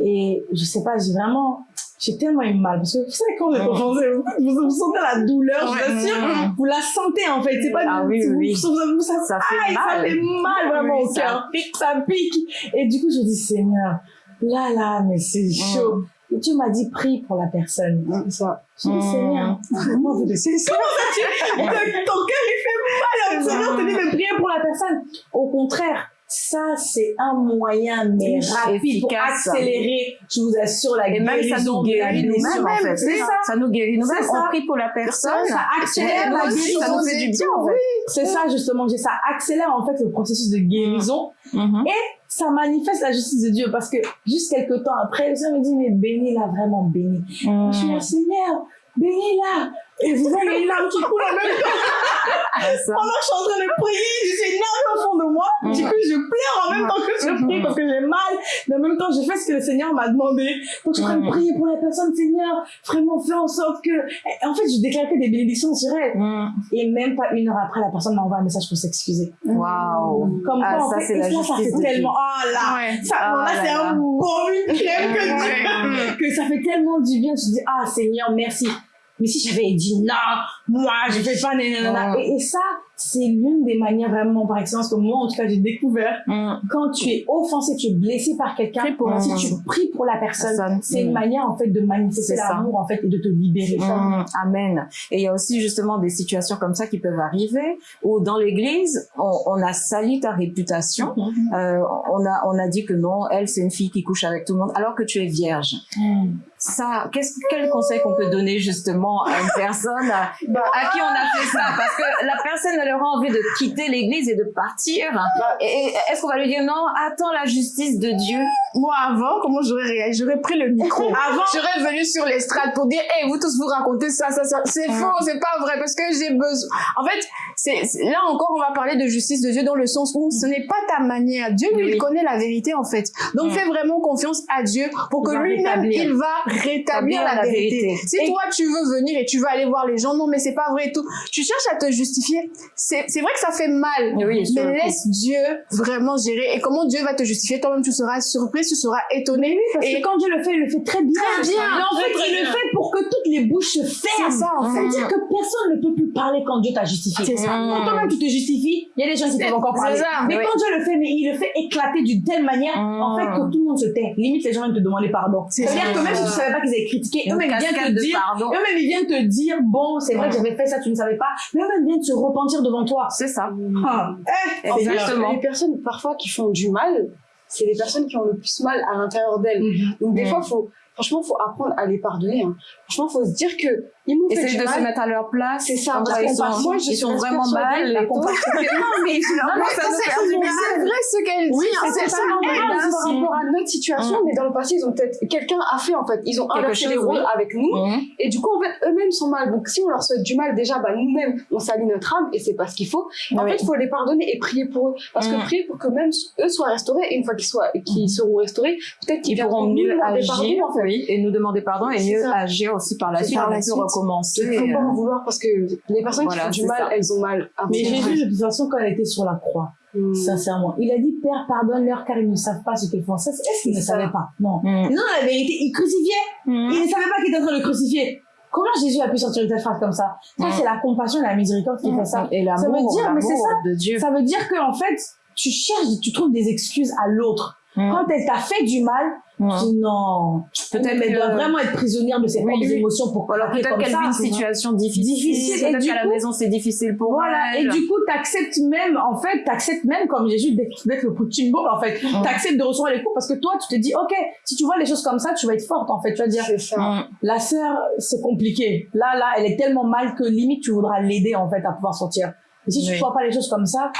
S6: et je sais pas j'ai vraiment j'ai tellement eu mal parce que vous savez quand vous êtes offensé vous, vous sentez la douleur je vous assure vous la sentez en fait c'est pas
S1: Ah
S6: du-
S1: oui,
S6: vous,
S1: oui.
S6: vous- ça,
S1: Ça fait
S6: ça
S1: mal.
S6: fait mal vraiment
S1: Oui,
S6: au
S1: ça
S6: cœur ça pique et du coup je dis Seigneur là là mais c'est
S1: Mm.
S6: chaud et Dieu m'a dit prie pour la personne
S4: C'est ça.
S6: je dis
S1: Mm.
S6: Seigneur vraiment vous
S4: C'est ça. (laughs)
S6: ton cœur il fait mal le Seigneur te dit de prier pour la personne au contraire ça c'est un moyen mais rapide pour accélérer je vous assure la
S1: Et même ça
S6: guérison
S1: nous
S6: de la
S1: guérit nous-mêmes,
S6: blessure.
S1: en fait.
S6: c'est ça
S1: Ça nous guérit nous-mêmes.
S6: C'est ça.
S1: On prie pour la personne.
S6: ça accélère
S1: Et
S6: la guérison
S1: ça nous fait du bien, en fait.
S6: c'est ça justement ça accélère en fait le processus de guérison
S1: Mhm.
S6: ça manifeste la justice de Dieu parce que juste quelques temps après le Seigneur me dit mais bénis-la vraiment bénis je suis là Seigneur bénis-la et vous voyez une larme qui coule en même temps
S1: Ah, ça.
S6: pendant que je suis en train de prier, je suis énervée au fond de moi. Du coup, je pleure en même temps que je prie parce que j'ai mal. Mais en même temps, je fais ce que le Seigneur m'a demandé. Donc, je suis en train de prier pour la personne, Seigneur. Vraiment, fais en sorte que... Et En fait, je déclare que des bénédictions sur elle. Et même pas une heure après, la personne m'a envoyé un message pour s'excuser.
S1: Waouh.
S6: Comme
S1: Ah,
S6: quoi, en
S1: ça,
S6: fait,
S1: c'est
S6: et
S1: la
S6: ça, ça fait tellement... Oh là
S4: Ouais.
S6: ça,
S1: Ah
S6: bon, là,
S1: là
S6: c'est un bon une crème que Dieu... que ça fait tellement du bien. Tu te dis, ah, Seigneur, merci. Mais si j'avais dit non, moi, je fais pas nanana.
S1: Ouais.
S6: Et, et ça, c'est l'une des manières vraiment par excellence que moi en tout cas j'ai découvert
S1: Mm.
S6: quand tu es offensé, tu es blessé par quelqu'un,
S1: la
S6: si tu pries pour la personne,
S1: Personne.
S6: c'est une
S1: Mm.
S6: manière en fait de manifester l'amour en fait et de te libérer.
S1: Mm, amen. Et il y a aussi justement des situations comme ça qui peuvent arriver où dans l'église, on, on a sali ta réputation. Euh, on a on a dit que non, elle c'est une fille qui couche avec tout le monde, alors que tu es vierge. Ça, qu'est-ce quel conseil qu'on peut donner justement à une personne à, à qui on a fait ça? Parce que la personne elle aura envie de quitter l'église et de partir. Et, et est-ce qu'on va lui dire non Attends la justice de Dieu?
S4: Moi, avant, comment j'aurais réagi? J'aurais pris le micro. (laughs)
S1: Avant?
S4: J'aurais venu sur l'estrade pour dire, hey, vous tous vous racontez ça, ça, ça. C'est
S1: Mm.
S4: faux, c'est pas vrai, parce que j'ai besoin. En fait, c'est là encore, on va parler de justice de Dieu dans le sens où ce n'est pas ta manière. Dieu, lui,
S1: Oui.
S4: il connaît la vérité, en fait. Donc,
S1: Mm.
S4: fais vraiment confiance à Dieu pour que lui-même, il va rétablir la,
S1: la
S4: vérité.
S1: vérité.
S4: Si
S1: Et-
S4: toi, tu veux venir et tu veux aller voir les gens, non, mais c'est pas vrai et tout. Tu cherches à te justifier. C'est c'est vrai que ça fait mal.
S1: Oui,
S4: mais laisse Dieu vraiment gérer. Et comment Dieu va te justifier? Toi-même, tu seras surpris, tu seras étonné.
S6: Parce
S4: et
S6: que quand Dieu le fait, il le fait très bien.
S4: Très bien.
S6: Mais en fait, il le fait pour que toutes les bouches se
S4: c'est
S6: ferment.
S4: ça, en fait.
S6: C'est-à-dire que personne ne peut plus parler quand Dieu t'a justifié.
S4: C'est ça.
S6: Quand toi-même tu te justifies, il y a des gens qui
S4: C'est-
S6: peuvent encore
S4: c'est
S6: parler.
S4: ça,
S6: mais
S1: oui.
S6: quand Dieu le fait, mais il le fait éclater d'une telle manière,
S1: Mm.
S6: en fait, que tout le monde se tait. Limite, les gens viennent te demander pardon.
S4: C'est
S6: C'est-à-dire que même si tu savais pas qu'ils avaient critiqué, eux-mêmes ils viennent te dire, eux-mêmes ils viennent te dire, bon, c'est vrai que j'avais fait ça, tu ne savais pas, mais eux-mêmes viennent se repentir devant toi.
S1: C'est ça.
S6: Ah, eh,
S5: En les personnes parfois qui font du mal, c'est les personnes qui ont le plus mal à l'intérieur d'elles.
S6: Mhm.
S5: Donc des fois, faut, franchement, faut apprendre à les pardonner. Hein. Franchement, faut se dire que ils m'ont fait
S1: Essayer
S5: du
S1: de se mettre à leur place.
S5: C'est ça, la
S1: ils sont.
S5: Moi, je
S1: ils sont vraiment mal. et (laughs) non, mais finalement, ça nous
S4: c'est
S1: fait du bien.
S4: c'est vrai ce qu'elle dit.
S5: Oui, c'est ça, par rapport à notre situation,
S1: Mm.
S5: mais dans le passé, ils ont peut-être, quelqu'un a fait, en fait, ils ont inversé les rôles avec nous,
S1: Mhm.
S5: et du coup, en fait, eux-mêmes sont mal. Donc, si on leur souhaite du mal, déjà, bah, nous-mêmes, on salit notre âme, et c'est pas ce qu'il faut. En fait, il faut les pardonner et prier pour eux. Parce que
S1: Mm.
S5: prier pour que même eux soient restaurés, et une fois qu'ils soient, qu'ils seront restaurés, peut-être qu'ils
S1: Ils pourront mieux agir,
S5: pardon, en fait.
S1: oui, et nous demander pardon et mieux
S5: ça.
S1: agir aussi par la suite. Recommencer.
S5: Il faut pas
S1: euh,
S5: en vouloir parce que les personnes
S1: Voilà,
S5: qui font du mal,
S1: ça.
S5: elles ont mal. à
S6: Mais. Jésus, de toute façon, quand il était sur la croix,
S5: Mm.
S6: sincèrement, il a dit Père, pardonne-leur car ils ne savent pas ce qu'ils font. Ça, Est-ce qu'ils ne savaient pas? Non.
S1: Mhm.
S6: Non, la vérité, il crucifiait.
S1: Mhm.
S6: Il ne savait pas qu'il était en train de le crucifier. Comment Jésus a pu sortir une telle phrase comme ça? Ça,
S1: Mm.
S6: c'est la compassion et la miséricorde qui fait ça.
S1: Et
S6: Ça veut
S1: l'amour,
S6: dire, mais c'est
S1: l'amour
S6: ça.
S1: de Dieu.
S6: Ça veut dire que en fait, tu cherches, tu trouves des excuses à l'autre.
S1: Mhm.
S6: Quand elle t'a fait du mal, tu dis non.
S1: Peut-être
S6: Peut-être qu'elle doit vraiment être prisonnière de ses
S1: Oui,
S6: propres
S1: oui.
S6: émotions pour
S1: peut-être
S6: comme
S1: qu'elle
S6: ça.
S1: vit une situation difficile.
S6: Difficile, et
S1: Peut-être
S6: du
S1: qu'à la maison c'est difficile pour
S6: Voilà, et du coup, t'acceptes même, en fait, t'acceptes même, comme Jésus, d'être d'être le punching ball, en fait.
S1: Mm.
S6: T'acceptes de recevoir les coups parce que toi, tu te dis, ok, si tu vois les choses comme ça, tu vas être forte, en fait. Tu vas dire,
S5: C'est ça.
S1: Mhm.
S6: la sœur, c'est compliqué. Là, là, elle est tellement mal que limite, tu voudras l'aider, en fait, à pouvoir sortir. Et si tu
S1: Oui.
S6: vois pas les choses comme ça,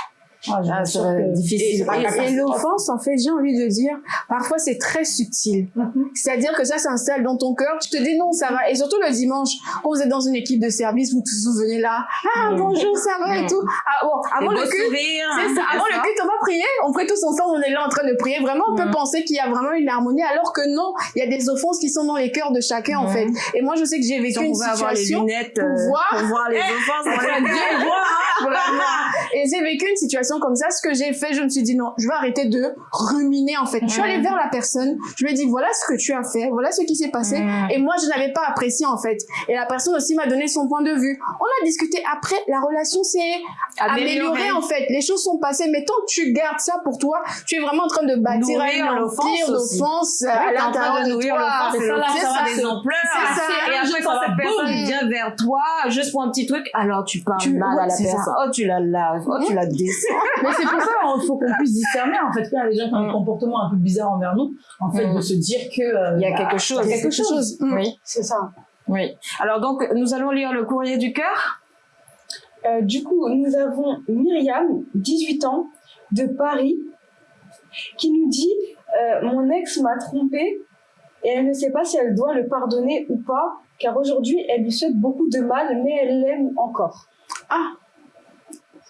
S6: ah,
S1: Ah,
S6: que-
S1: difficile.
S4: Et,
S6: catastrophe.
S4: et l'offense, en fait, j'ai envie de dire, parfois c'est très subtil. C'est-à-dire que ça s'installe dans ton cœur, tu te dis non, ça va. Et surtout le dimanche, quand vous êtes dans une équipe de service, vous tous venez là, ah bonjour, ça va et tout. Ah bon, avant le culte, c'est ça. Avant le culte, on va prier. On prie tous ensemble. On est là en train de prier. Vraiment, on peut
S1: Mhm.
S4: penser qu'il y a vraiment une harmonie, alors que non. Il y a des offenses qui sont dans les cœurs de chacun, en fait. Et moi, je sais que j'ai vécu une
S1: pouvait avoir les
S4: situation.
S1: lunettes
S4: pour
S1: euh,
S4: voir.
S1: pour voir les (laughs) offenses
S4: Vraiment. (laughs) Et j'ai vécu une situation comme ça. Ce que j'ai fait, je me suis dit non, je vais arrêter de ruminer en fait. Je suis allée vers la personne. Je lui ai dit voilà ce que tu as fait, voilà ce qui s'est passé.
S1: Mhm.
S4: Et moi, je n'avais pas apprécié en fait. Et la personne aussi m'a donné son point de vue. On a discuté. Après, la relation s'est améliorée en fait. Les choses sont passées. Mais tant que tu gardes ça pour toi, tu es vraiment en train de bâtir un empire d'offense à
S1: train
S4: l'intérieur
S1: de
S4: de
S1: nourrir
S4: toi.
S6: C'est ça, ça
S1: a
S6: va
S1: des ampleurs.
S4: c'est ça.
S1: Et après,
S6: Ça
S1: quand cette personne vient vers toi, juste pour un petit truc, alors tu parles mal à la
S4: ça.
S1: personne. Oh, tu la laves. Oh, tu la descends. (laughs)
S6: Mais c'est pour ça qu'il faut qu'on puisse discerner, en fait, qu'il y a des gens qui ont des
S1: Mm.
S6: comportements un peu bizarres envers nous, en fait,
S1: Mm.
S6: de se dire que... euh,
S1: Il y a
S6: bah,
S1: quelque chose.
S6: il y a quelque chose.
S4: Mm.
S1: Oui,
S5: C'est ça.
S1: oui. Alors donc, nous allons lire le courrier du cœur.
S5: Euh, du coup, nous avons Myriam, 18 ans, de Paris, qui nous dit euh, Mon ex m'a trompée et elle ne sait pas si elle doit le pardonner ou pas, car aujourd'hui, elle lui souhaite beaucoup de mal, mais elle l'aime encore.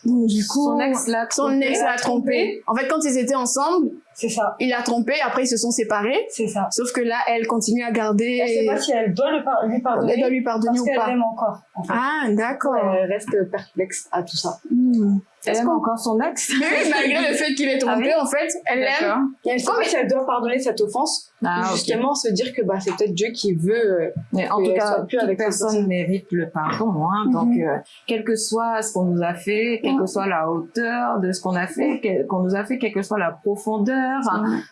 S4: Donc, du coup,
S1: Son ex l'a
S4: son ex l'a trompé. En fait, quand ils étaient ensemble,
S6: C'est ça.
S4: Il l'a trompé, après ils se sont séparés.
S6: C'est ça.
S4: Sauf que là, elle continue à garder.
S6: Elle sait pas si elle doit le par- lui pardonner.
S4: Elle doit lui pardonner
S6: parce
S4: ou pas.
S6: l'aime encore. En fait.
S4: Ah, d'accord.
S5: Elle reste perplexe à tout ça.
S4: Hmm.
S1: Elle
S4: Est-ce
S1: aime encore son ex (laughs)
S4: Mais oui, malgré le fait qu'il est trompé, en fait, elle l'aime.
S5: Elle sait pas si elle doit pardonner cette offense.
S1: Ah,
S5: justement, se dire que bah, c'est peut-être Dieu qui veut. euh,
S1: Mais en tout cas,
S5: plus
S1: toute
S5: avec cette
S1: personne
S5: personne.
S1: mérite le pardon. Hein.
S4: Mhm.
S1: Donc, euh, quel que soit ce qu'on nous a fait, quelle que soit la hauteur de ce qu'on a fait, qu'on nous a fait, quelle que soit la profondeur,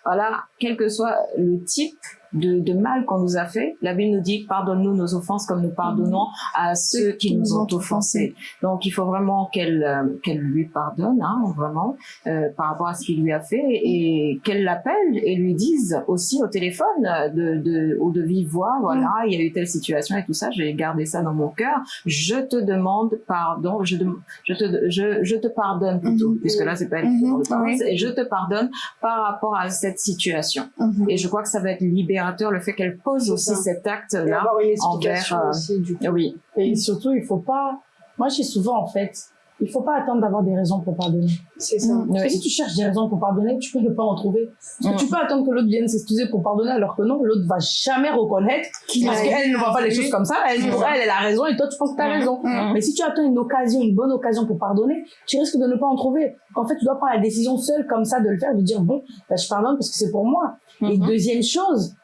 S1: voilà, quel que soit le type de, de mal qu'on nous a fait, la Bible nous dit pardonne-nous nos offenses comme nous pardonnons à ceux qui nous ont offensés. Donc, il faut vraiment qu'elle euh, qu'elle lui pardonne, hein, vraiment, euh, par rapport à ce qu'il lui a fait, et qu'elle l'appelle et lui dise aussi au téléphone euh, de, de ou de vive voix, voilà, il y a eu telle situation et tout ça, j'ai gardé ça dans mon cœur. Je te demande pardon, je, je te je, je te pardonne plutôt,
S4: Mhm.
S1: puisque là c'est pas elle qui
S4: Mhm, oui.
S1: et je te pardonne par rapport à cette situation.
S4: Mhm.
S1: Et je crois que ça va être libérateur le fait qu'elle pose aussi
S5: ça.
S1: cet
S5: et
S1: acte-là.
S5: avoir une explication
S1: envers, euh,
S5: aussi du coup.
S1: Oui.
S6: Et surtout, il faut pas. Moi, je dis souvent, en fait, il faut pas attendre d'avoir des raisons pour pardonner.
S5: C'est ça.
S4: Mm.
S6: Parce que
S1: Oui.
S6: si tu cherches des raisons pour pardonner, tu peux ne pas en trouver. Parce que
S1: Mm.
S6: tu peux attendre que l'autre vienne s'excuser pour pardonner, alors que non, l'autre va jamais reconnaître.
S4: Qu'il
S6: parce
S4: a
S6: qu'elle ne voit pas les choses comme ça. Elle, pour elle, elle a raison et toi, tu penses que tu as
S1: Mm.
S6: raison.
S4: Mm.
S6: Mais si tu attends une occasion, une bonne occasion pour pardonner, tu risques de ne pas en trouver. En fait, tu dois prendre la décision seule comme ça de le faire, de dire bon, bah, je pardonne parce que c'est pour moi. Et
S1: Mhm.
S6: deuxième chose,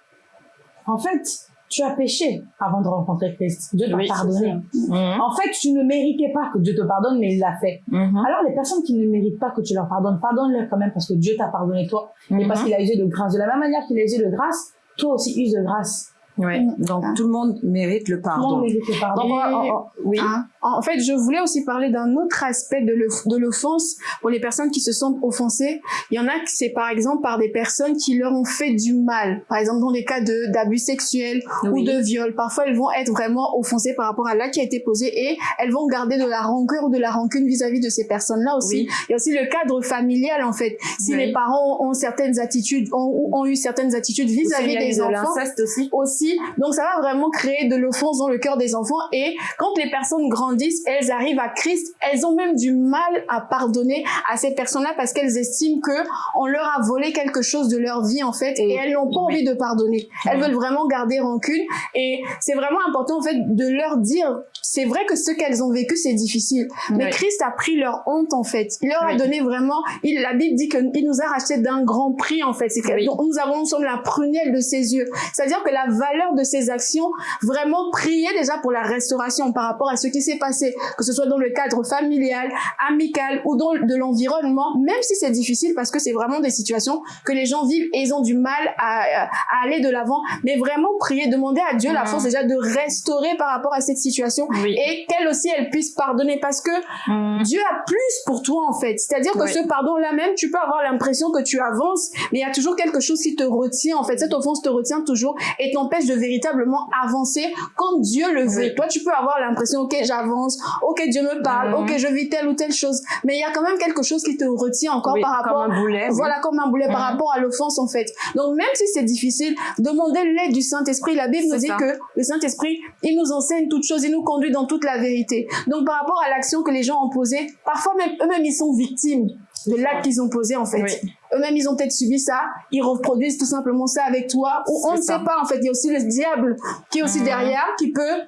S6: en fait, tu as péché avant de rencontrer Christ. Dieu t'a
S1: Oui,
S6: pardonné.
S1: Mhm.
S6: En fait, tu ne méritais pas que Dieu te pardonne, mais il l'a fait.
S1: Mhm.
S6: Alors, les personnes qui ne méritent pas que tu leur pardonnes, pardonne-leur quand même parce que Dieu t'a pardonné toi et parce
S1: Mhm.
S6: qu'il a usé de grâce. De la même manière qu'il a usé de grâce, toi aussi use de grâce.
S1: Oui.
S4: Mm.
S1: Donc
S4: Ah.
S1: tout le monde mérite le
S6: Tout le monde
S1: pardon.
S6: mérite le pardon.
S1: Donc, on va- on- on- oui.
S4: Hein? En fait, je voulais aussi parler d'un autre aspect de l'off- de l'offense pour les personnes qui se sentent offensées. Il y en a qui c'est par exemple par des personnes qui leur ont fait du mal. Par exemple, dans les cas de d'abus sexuels ou de viol. Parfois, elles vont être vraiment offensées par rapport à l'acte qui a été posé et elles vont garder de la rancœur ou de la rancune vis-à-vis de ces personnes-là aussi.
S1: Oui.
S4: Il y a aussi le cadre familial, en fait. Si
S1: Oui.
S4: les parents ont certaines attitudes, ont, ont eu certaines attitudes vis-à-vis
S1: eu
S4: des
S1: de
S4: enfants,
S1: aussi.
S4: aussi. Donc ça va vraiment créer de l'offense dans le cœur des enfants. Et quand les personnes grandissent, elles arrivent à Christ, elles ont même du mal à pardonner à ces personnes-là parce qu'elles estiment que on leur a volé quelque chose de leur vie en fait et,
S1: Et-
S4: elles n'ont pas
S1: oui.
S4: envie de pardonner. Elles
S1: Oui.
S4: veulent vraiment garder rancune et c'est vraiment important en fait de leur dire c'est vrai que ce qu'elles ont vécu c'est difficile mais. Christ a pris leur honte en fait. Il leur a donné vraiment il la Bible dit que il nous a racheté d'un grand prix en fait. Donc, nous avons nous sommes la prunelle de ses yeux. C'est-à-dire que la valeur de ces actions, vraiment prier déjà pour la restauration par rapport à ce qui s'est passé, que ce soit dans le cadre familial, amical ou dans de l'environnement, même si c'est difficile parce que c'est vraiment des situations que les gens vivent et ils ont du mal à, à aller de l'avant. Mais vraiment prier, demander à Dieu la
S1: Mhm.
S4: force déjà de restaurer par rapport à cette situation
S1: Oui.
S4: et qu'elle aussi elle puisse pardonner parce que
S1: Mhm.
S4: Dieu a plus pour toi en fait. C'est-à-dire que
S1: Oui.
S4: ce pardon-là même, tu peux avoir l'impression que tu avances, mais il y a toujours quelque chose qui te retient en fait. Cette offense te retient toujours et t'empêche de véritablement avancer quand Dieu le veut.
S1: Oui.
S4: Toi, tu peux avoir l'impression, ok, j'avance, ok, Dieu me parle,
S1: Mhm.
S4: ok, je vis telle ou telle chose, mais il y a quand même quelque chose qui te retient encore
S1: Oui,
S4: par rapport
S1: un boulet. oui.
S4: voilà, comme un boulet par
S1: Mhm.
S4: rapport à l'offense, en fait. Donc, même si c'est difficile, demandez l'aide du Saint-Esprit. La Bible nous dit
S1: ça.
S4: que le Saint-Esprit, il nous enseigne toutes choses, il nous conduit dans toute la vérité. Donc, par rapport à l'action que les gens ont posée, parfois même eux-mêmes, ils sont victimes de l'acte qu'ils ont posé, en fait.
S1: Oui.
S4: Eux-mêmes, ils ont peut-être subi ça, ils reproduisent tout simplement ça avec toi, ou on ne sait pas, en fait. Il y a aussi le diable qui est aussi
S1: Mhm.
S4: derrière, qui peut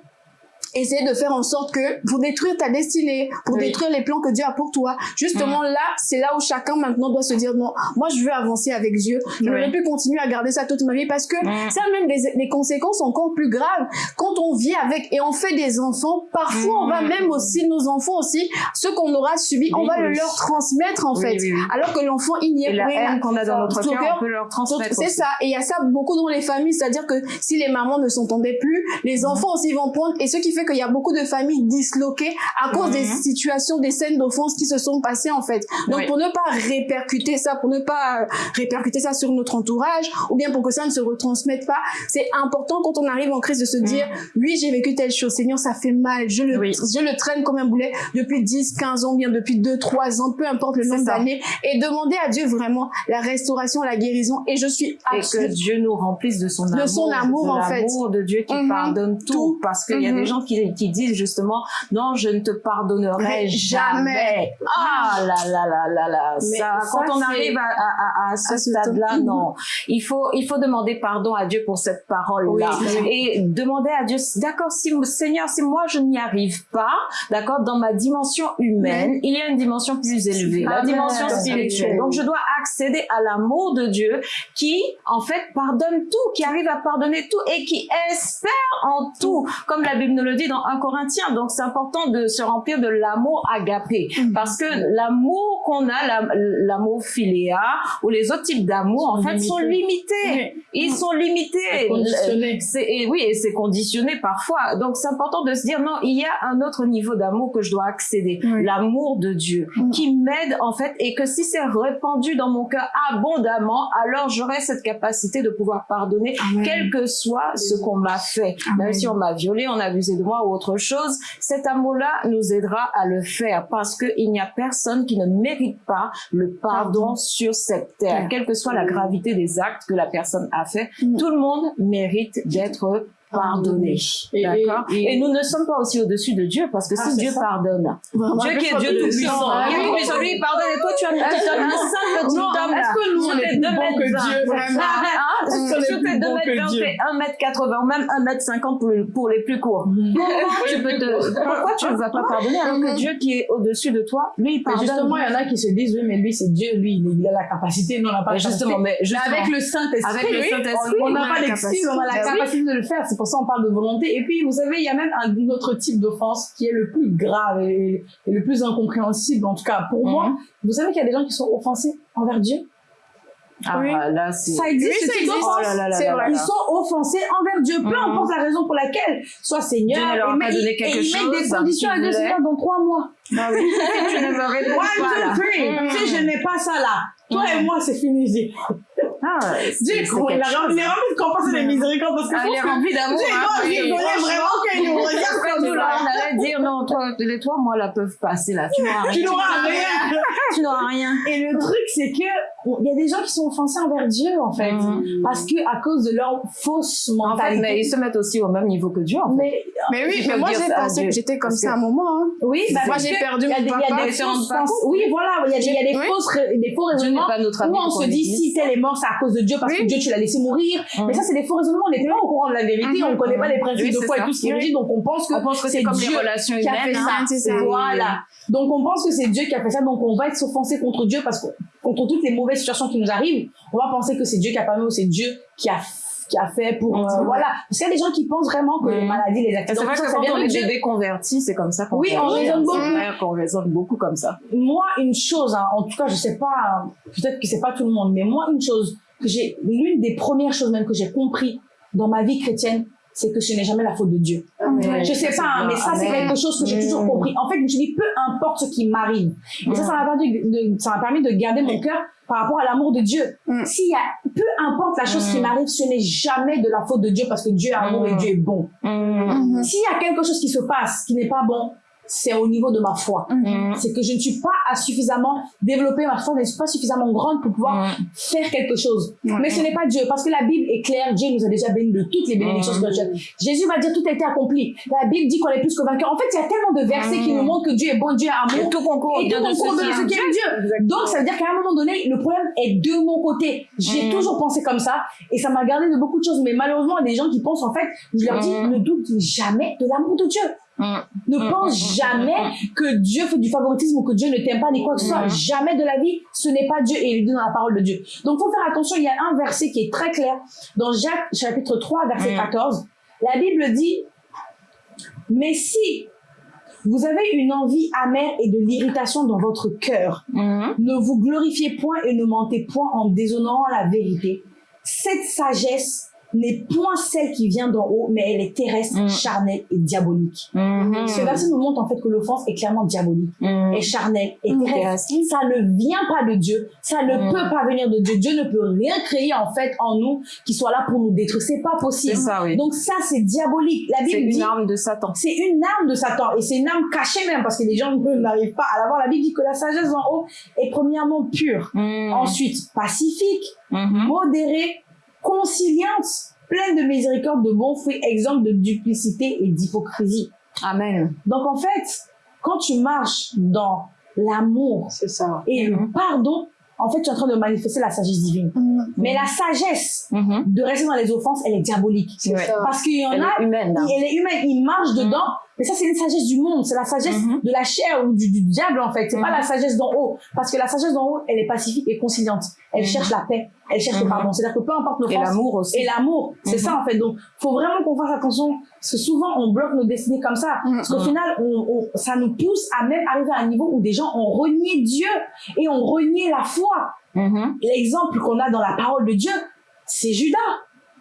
S4: essayer de faire en sorte que pour détruire ta destinée, pour
S1: Oui.
S4: détruire les plans que Dieu a pour toi. Justement là, c'est là où chacun maintenant doit se dire non, moi je veux avancer avec Dieu. Je ne vais plus continuer à garder ça toute ma vie parce que
S1: Mm.
S4: ça a même des, des conséquences encore plus graves quand on vit avec et on fait des enfants. Parfois, on va
S1: Mm.
S4: même aussi nos enfants aussi, ce qu'on aura subi, on
S1: Oui,
S4: va le leur transmettre en fait. Alors que l'enfant il n'y est
S1: Et la haine qu'on a dans notre cœur, on peut leur transmettre.
S4: C'est ça. Et il y a ça beaucoup dans les familles, c'est-à-dire que si les mamans ne s'entendaient plus, les enfants aussi vont prendre. Et ce qui fait qu'il y a beaucoup de familles disloquées à cause des
S1: Mhm.
S4: situations, des scènes d'offense qui se sont passées en fait. Donc
S1: Oui.
S4: pour ne pas répercuter ça, pour ne pas répercuter ça sur notre entourage, ou bien pour que ça ne se retransmette pas, c'est important quand on arrive en crise de se dire, oui j'ai vécu telle chose, Seigneur ça fait mal, je le,
S1: Mhm. Oui.
S4: je le traîne comme un boulet depuis 10, 15 ans, bien depuis 2, 3 ans, peu importe le nombre d'années, et demander à Dieu vraiment la restauration, la guérison. Et je suis
S1: Et que Dieu nous remplisse de son
S4: De
S1: amour.
S4: son amour,
S1: de
S4: en fait.
S1: l'amour de Dieu qui
S4: Mhm.
S1: pardonne tout.
S4: Tout.
S1: Parce qu'il y a
S4: Mhm.
S1: des gens qui, qui disent justement non, je ne te pardonnerai jamais. Ah là là là là là.
S6: Mais
S1: Ça,
S6: ça,
S1: quand on arrive à, à, à, à ce stade-là, non. Il faut il faut demander pardon à Dieu pour cette parole-là
S4: Oui,
S1: et demander à Dieu. D'accord, si Seigneur, si moi je n'y arrive pas, d'accord, dans ma dimension humaine, il y a une dimension plus élevée, la dimension spirituelle.
S6: Spirituelle.
S1: Donc je dois accéder à l'amour de Dieu qui, en fait, pardonne tout, qui arrive à pardonner tout et qui espère en tout, comme la Bible nous le dit dans 1 Corinthiens. Donc c'est important de se remplir de l'amour agapé, parce que l'amour qu'on a, la- l'amour philéa ou les autres types d'amour, en fait, sont limités. Ils sont limités.
S6: Conditionné.
S1: C'est et oui, et c'est conditionné parfois. Donc c'est important de se dire non, il y a un autre niveau d'amour que je dois accéder,
S4: Oui.
S1: l'amour de Dieu,
S4: Mm.
S1: qui m'aide en fait, et que si c'est répandu dans mon cœur abondamment, alors j'aurai cette capacité de pouvoir pardonner,
S4: Amen.
S1: quel que soit ce qu'on m'a fait,
S4: Amen.
S1: même si on m'a violé, on a abusé de ou autre chose. Cet amour-là nous aidera à le faire, parce que il n'y a personne qui ne mérite pas le pardon sur cette terre, quelle que soit la gravité des actes que la personne a fait.
S4: Mm.
S1: Tout le monde mérite d'être pardonné.
S6: Et-
S1: D'accord
S6: et-
S1: et,
S6: et-
S1: nous ne sommes pas aussi au-dessus de Dieu parce que
S6: Ah,
S1: si Dieu
S6: ça.
S1: pardonne,
S4: Vraiment.
S1: Dieu qui est Dieu tout puissant, lui pardonne et toi tu as mis (laughs) un
S6: Dieu
S4: Vraiment.
S1: Ah,
S6: Est-ce qu'on est
S1: sur
S6: plus
S1: tes 2
S6: bons
S1: mètres
S6: que
S1: 20
S6: Dieu
S1: et 1 mètre 80 ou même 1 mètre 50 pour, le- pour les plus courts. Comment tu peux te, pourquoi tu ne vas pas pardonner alors que Dieu qui est au-dessus de toi, lui il
S6: Mais
S1: pardonne.
S6: justement, il y en a qui se disent, oui, mais lui, c'est Dieu, lui, il a la capacité, nous, on n'a pas
S1: Mais
S6: la
S1: justement,
S6: capacité.
S1: mais justement,
S6: avec le Saint-Esprit, on n'a pas d'excuse, on a la
S1: capacité.
S6: capacité de le faire. C'est pour ça qu'on parle de volonté. Et puis, vous savez, il y a même un, autre type d'offense qui est le plus grave et, et le plus incompréhensible, en tout cas pour
S1: Mhm.
S6: moi. Vous savez qu'il y a des gens qui sont offensés envers Dieu?
S1: Ah,
S4: Oui.
S1: là
S6: Ça existe,
S4: Oui,
S6: ce
S4: ça
S6: type
S4: existe.
S6: d'offense.
S1: Oh là là là là là.
S6: Ils sont offensés envers Dieu, peu
S1: Mhm.
S6: importe la raison pour laquelle, soit Seigneur,
S1: Dieu ne leur a
S6: et,
S1: pas donné
S6: et
S1: quelque
S6: ils mettent des
S1: chose
S6: conditions à Dieu. Seigneur, dans trois mois.
S1: Ah oui. (laughs) Si tu ne me réponds
S6: One,
S1: pas là.
S6: two, three.
S1: Mhm.
S6: Si je n'ai pas ça là, toi et
S1: Mhm.
S6: moi, c'est fini. Dieu,
S1: Ah,
S6: Dieu
S1: c'est
S6: il a
S1: chose.
S6: il est rempli de compassion et de miséricorde parce que
S1: Ah,
S6: je
S1: il est
S6: pense que
S1: rempli d'amour.
S6: Dieu, il doit rigoler vraiment qu'il nous (laughs) regarde comme
S1: Nous, là, on allait dire non, toi, les toi, moi, là, peuvent passer là. Tu n'auras rien. Tu n'auras rien.
S6: Et le truc, c'est que il y a des gens qui sont offensés envers Dieu, en fait.
S1: Mhm.
S6: Parce que, à cause de leur fausse
S1: En fait,
S6: mentalité.
S1: mais ils se mettent aussi au même niveau que Dieu, en fait.
S6: mais,
S4: Mais oui, mais moi j'ai pensé que j'étais comme
S1: Parce
S4: ça à un moment. hein.
S6: oui, bah,
S4: Moi j'ai perdu
S6: il y a
S4: mon
S6: des, il y a
S4: papa.
S6: des fausses. Oui, voilà, il y a des, il y a des
S4: Oui.
S6: fausses, des faux raisonnements.
S1: pas notre
S6: Où on se dit, si tel est mort, c'est à cause de Dieu, parce que. Dieu, tu l'as laissé mourir.
S1: Mhm.
S6: Mais ça, c'est des faux raisonnements. On n'est pas au courant de la vérité,
S4: Mhm.
S6: on connaît pas les principes de foi et tout ce qui est
S1: Oui.
S6: dit, donc on pense que
S1: c'est comme
S6: Dieu
S1: les relations
S6: qui a fait
S1: humaines.
S6: Voilà. Donc on pense que c'est Dieu qui a fait ça, donc on va être s'offenser contre Dieu parce que contre toutes les mauvaises situations qui nous arrivent, on va penser que c'est Dieu qui a permis ou c'est Dieu qui a qui a fait pour euh, voilà parce qu'il y a des gens qui pensent vraiment que les
S1: Mhm.
S6: maladies les accidents
S1: C'est vrai que
S6: ça,
S1: quand on est bébé converti, c'est comme ça qu'on
S6: Oui, on raisonne
S1: hein.
S6: beaucoup.
S1: Vrai qu'on raisonne beaucoup comme ça.
S6: moi une chose hein, en tout cas je sais pas peut-être que c'est pas tout le monde mais moi une chose que j'ai l'une des premières choses même que j'ai compris dans ma vie chrétienne c'est que ce n'est jamais la faute de Dieu. Je sais
S1: ça,
S6: pas, hein, mais ça, c'est quelque chose que j'ai
S1: Mm.
S6: toujours compris. En fait, je me suis dit, peu importe ce qui m'arrive. Et ça,
S1: Mm.
S6: ça m'a permis de, ça m'a permis de garder mon cœur par rapport à l'amour de Dieu.
S4: Mm.
S6: S'il y a, peu importe la chose qui
S1: Mm.
S6: m'arrive, ce n'est jamais de la faute de Dieu parce que Dieu est amour et
S1: Mm.
S6: Dieu est bon. S'il y a quelque chose qui se passe qui n'est pas bon, c'est au niveau de ma foi.
S1: Mhm.
S6: C'est que je ne suis pas à suffisamment développer ma foi, je ne suis pas suffisamment grande pour pouvoir
S1: Mhm.
S6: faire quelque chose. Mais ce n'est pas Dieu, parce que la Bible est claire, Dieu nous a déjà bénis de toutes les bénédictions
S1: Mhm.
S6: spirituelles. Jésus va dire tout a été accompli. La Bible dit qu'on est plus que vainqueur. En fait, il y a tellement de versets qui nous montrent que Dieu est bon, Dieu est
S1: Et
S6: amour.
S1: tout concourt
S6: Et tout
S1: vient de ce qui est
S6: Dieu. Donc, ça veut dire qu'à un moment donné, le problème est de mon côté. J'ai toujours pensé comme ça, et ça m'a gardé de beaucoup de choses. Mais malheureusement, il y a des gens qui pensent, en fait, je leur dis, ne doute jamais de l'amour de Dieu. Ne
S1: Mhm.
S6: pense
S1: Mhm.
S6: jamais que Dieu fait du favoritisme ou que Dieu ne t'aime pas ni quoi que ce soit. Jamais de la vie, ce n'est pas Dieu et il est dit dans la parole de Dieu. Donc, faut faire attention. Il y a un verset qui est très clair dans Jacques chapitre 3 verset
S1: Mhm.
S6: 14. La Bible dit, mais si vous avez une envie amère et de l'irritation dans votre cœur, ne vous glorifiez point et ne mentez point en déshonorant la vérité. Cette sagesse n'est point celle qui vient d'en haut, mais elle est terrestre,
S1: Mm.
S6: charnelle et diabolique.
S1: Mhm.
S6: Ce verset nous montre en fait que l'offense est clairement diabolique,
S1: Mhm.
S6: est charnelle, est
S4: Mm.
S6: terrestre. Ça ne vient pas de Dieu, ça ne
S1: Mm.
S6: peut pas venir de Dieu. Dieu ne peut rien créer en fait en nous qui soit là pour nous détruire. C'est pas
S1: C'est
S6: possible.
S1: ça, oui.
S6: Donc ça c'est diabolique. La
S1: C'est
S6: Bible dit
S1: une arme de Satan.
S6: c'est une arme de Satan et c'est une arme cachée même parce que les gens (laughs) n'arrivent pas à l'avoir. La Bible dit que la sagesse en haut est premièrement pure, ensuite pacifique,
S1: Mhm.
S6: modérée, conciliante, pleine de miséricorde, de bons fruits, exemple de duplicité et d'hypocrisie.
S1: Amen.
S6: Donc en fait, quand tu marches dans l'amour
S5: C'est ça.
S6: et le
S1: Mhm.
S6: pardon, en fait, tu es en train de manifester la sagesse divine.
S4: Mhm.
S6: Mais la sagesse
S1: Mhm.
S6: de rester dans les offenses, elle est diabolique.
S5: C'est
S1: Ouais.
S5: ça.
S6: Parce qu'il y en
S1: Elle
S6: a,
S1: est humaine. hein.
S6: elle est humaine, il marche dedans, mais ça, c'est une sagesse du monde, c'est la sagesse
S1: Mhm.
S6: de la chair ou du, du diable, en fait. C'est pas
S1: Mhm.
S6: la sagesse d'en haut. Parce que la sagesse d'en haut, elle est pacifique et conciliante. Elle
S1: Mhm.
S6: cherche la paix, elle cherche le
S1: Mhm.
S6: pardon. C'est-à-dire que peu importe
S1: Et
S6: l'offense,
S1: l'amour aussi.
S6: et l'amour, c'est
S1: Mhm.
S6: ça, en fait. Donc, faut vraiment qu'on fasse attention, parce que souvent, on bloque nos destinées comme ça.
S4: Mhm.
S6: Parce qu'au
S1: Mhm.
S6: final, on, on- ça nous pousse à même arriver à un niveau où des gens ont renié Dieu et ont renié la foi.
S1: Mhm.
S6: L'exemple qu'on a dans la parole de Dieu, c'est Judas.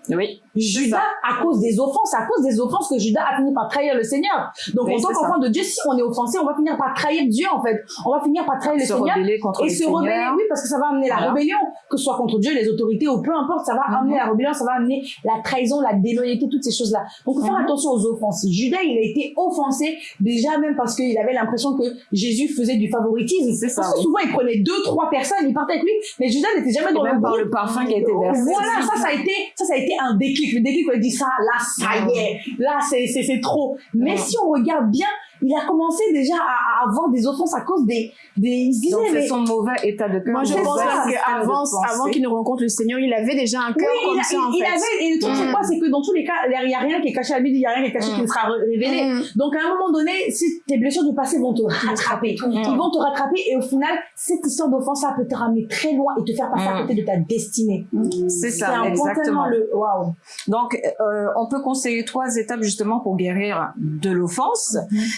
S1: Oui.
S6: Judas, à cause des offenses, à cause des offenses que Judas a fini par trahir le Seigneur. Donc,
S1: Oui,
S6: en tant qu'enfant de Dieu, si on est offensé, on va finir par trahir Dieu, en fait. On va finir par trahir le
S1: Se
S6: Seigneur.
S1: rebeller contre
S6: Et
S1: le
S6: se rebeller,
S1: Seigneur.
S6: oui, parce que ça va amener la rébellion, que ce soit contre Dieu, les autorités, ou peu importe, ça va
S1: Mhm.
S6: amener la rébellion, ça va amener la trahison, la déloyauté, toutes ces choses-là. Donc, faut faire
S1: Mhm.
S6: attention aux offenses. Judas, il a été offensé, déjà même parce qu'il avait l'impression que Jésus faisait du favoritisme.
S1: C'est ça,
S6: Parce que
S1: oui.
S6: souvent, il prenait deux, trois personnes, il partait avec lui, mais Judas n'était jamais dans le
S1: même par le parfum qui a été versé.
S6: Voilà, ça, ça a été, ça, ça a été un déclic. Déclic, on a dit ça, là, ça y est, là, c'est, trop. Mais si on regarde bien, il a commencé déjà à, à avoir des offenses à cause des, des, il se disait,
S1: Donc,
S6: mais,
S1: c'est son mauvais état de cœur.
S4: Moi, je pense qu'avant avant qu'il ne rencontre le Seigneur, il avait déjà un
S6: oui,
S4: cœur
S6: il,
S4: comme
S6: a-
S4: ça,
S6: il-
S4: en
S6: il
S4: fait.
S6: avait, et le truc, c'est
S4: Mm.
S6: quoi, c'est que dans tous les cas, il n'y a rien qui est caché à lui, il n'y a rien qui est caché
S1: Mm.
S6: qui ne sera ré- révélé.
S4: Mm.
S6: Donc, à un moment donné, si tes blessures du passé vont te rattraper, ils vont te rattraper, et au final, cette histoire d'offense-là peut te ramener très loin et te faire passer à
S1: Mm.
S6: côté de ta destinée.
S1: C'est
S6: C'est
S1: ça, exactement.
S6: le, waouh.
S1: Donc, euh, on peut conseiller trois étapes justement pour guérir de l'offense.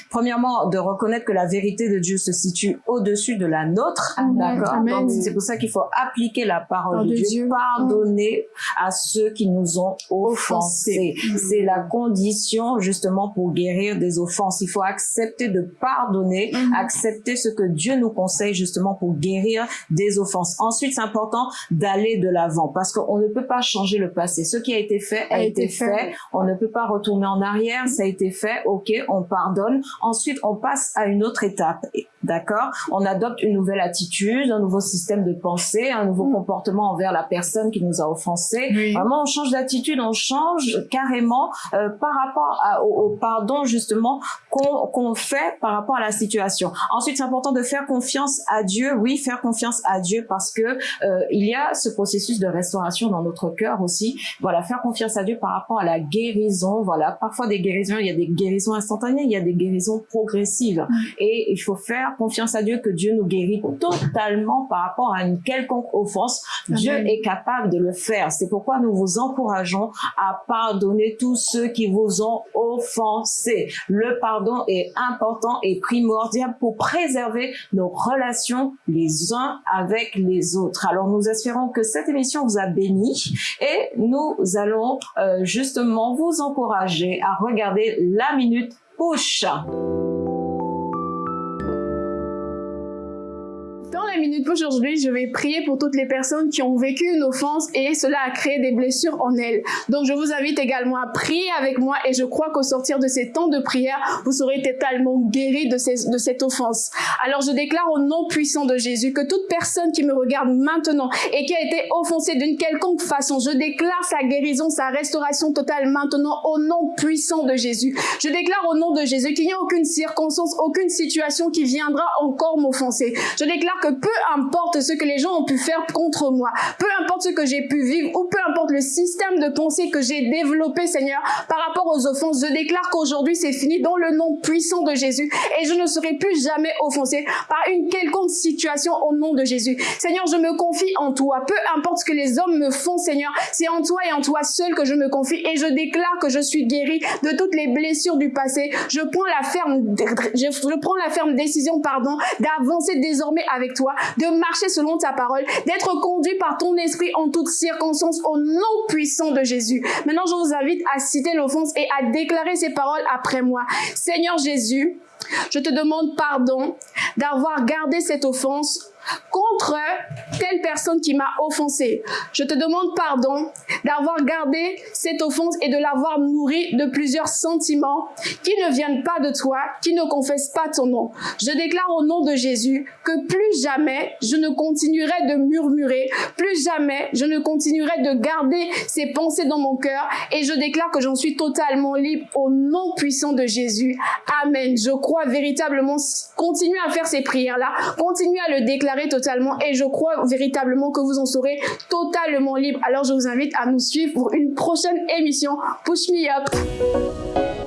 S1: Premièrement, de reconnaître que la vérité de Dieu se situe au-dessus de la nôtre. D'accord. Donc, c'est pour ça qu'il faut appliquer la parole de
S4: de
S1: Dieu,
S4: Dieu.
S1: pardonner à ceux qui nous ont offensés. C'est la condition justement pour guérir des offenses. Il faut accepter de pardonner,
S4: Mhm.
S1: accepter ce que Dieu nous conseille justement pour guérir des offenses. Ensuite, c'est important d'aller de l'avant parce qu'on ne peut pas changer le passé. Ce qui a été fait a, été, fait. On ne peut pas retourner en arrière. Ça a été fait. Ok, on pardonne. Ensuite, on passe à une autre étape. D'accord? On adopte une nouvelle attitude, un nouveau système de pensée, un nouveau
S4: Mm.
S1: comportement envers la personne qui nous a offensés.
S4: Oui.
S1: Vraiment, on change d'attitude, on change carrément euh, par rapport à- au, au pardon justement qu'on qu'on fait par rapport à la situation. Ensuite, c'est important de faire confiance à Dieu. Oui, faire confiance à Dieu parce que euh, il y a ce processus de restauration dans notre cœur aussi. Voilà, faire confiance à Dieu par rapport à la guérison. Voilà, parfois des guérisons, il y a des guérisons instantanées, il y a des guérisons progressives. Et il faut faire confiance à Dieu que Dieu nous guérit totalement par rapport à une quelconque offense. Dieu
S4: Amen.
S1: est capable de le faire. C'est pourquoi nous vous encourageons à pardonner tous ceux qui vous ont offensés. Le pardon est important et primordial pour préserver nos relations les uns avec les autres. Alors nous espérons que cette émission vous a béni et nous allons euh, justement vous encourager à regarder la minute push.
S4: Aujourd'hui, je vais prier pour toutes les personnes qui ont vécu une offense et cela a créé des blessures en elles. Donc je vous invite également à prier avec moi et je crois qu'au sortir de ces temps de prière, vous serez totalement guéris de, de cette offense. Alors je déclare au nom puissant de Jésus que toute personne qui me regarde maintenant et qui a été offensée d'une quelconque façon, je déclare sa guérison, sa restauration totale maintenant au nom puissant de Jésus. Je déclare au nom de Jésus qu'il n'y a aucune circonstance, aucune situation qui viendra encore m'offenser. Je déclare que peu importe ce que les gens ont pu faire contre moi, peu importe ce que j'ai pu vivre ou peu importe le système de pensée que j'ai développé, Seigneur, par rapport aux offenses, je déclare qu'aujourd'hui c'est fini dans le nom puissant de Jésus et je ne serai plus jamais offensé par une quelconque situation au nom de Jésus. Seigneur, je me confie en toi. Peu importe ce que les hommes me font, Seigneur, c'est en toi et en toi seul que je me confie et je déclare que je suis guéri de toutes les blessures du passé. Je prends la ferme, je prends la ferme décision, pardon, d'avancer désormais avec toi, de marcher selon ta parole, d'être conduit par ton esprit en toutes circonstances au nom puissant de Jésus. Maintenant, je vous invite à citer l'offense et à déclarer ces paroles après moi. Seigneur Jésus, je te demande pardon d'avoir gardé cette offense contre telle personne qui m'a offensé? Je te demande pardon d'avoir gardé cette offense et de l'avoir nourrie de plusieurs sentiments qui ne viennent pas de toi, qui ne confessent pas ton nom. Je déclare au nom de Jésus que plus jamais je ne continuerai de murmurer, plus jamais je ne continuerai de garder ces pensées dans mon cœur et je déclare que j'en suis totalement libre au nom puissant de Jésus. Amen. Je crois véritablement, continuez à faire ces prières-là, continuez à le totalement et je crois véritablement que vous en serez totalement libre. Alors je vous invite à nous suivre pour une prochaine émission Push Me Up.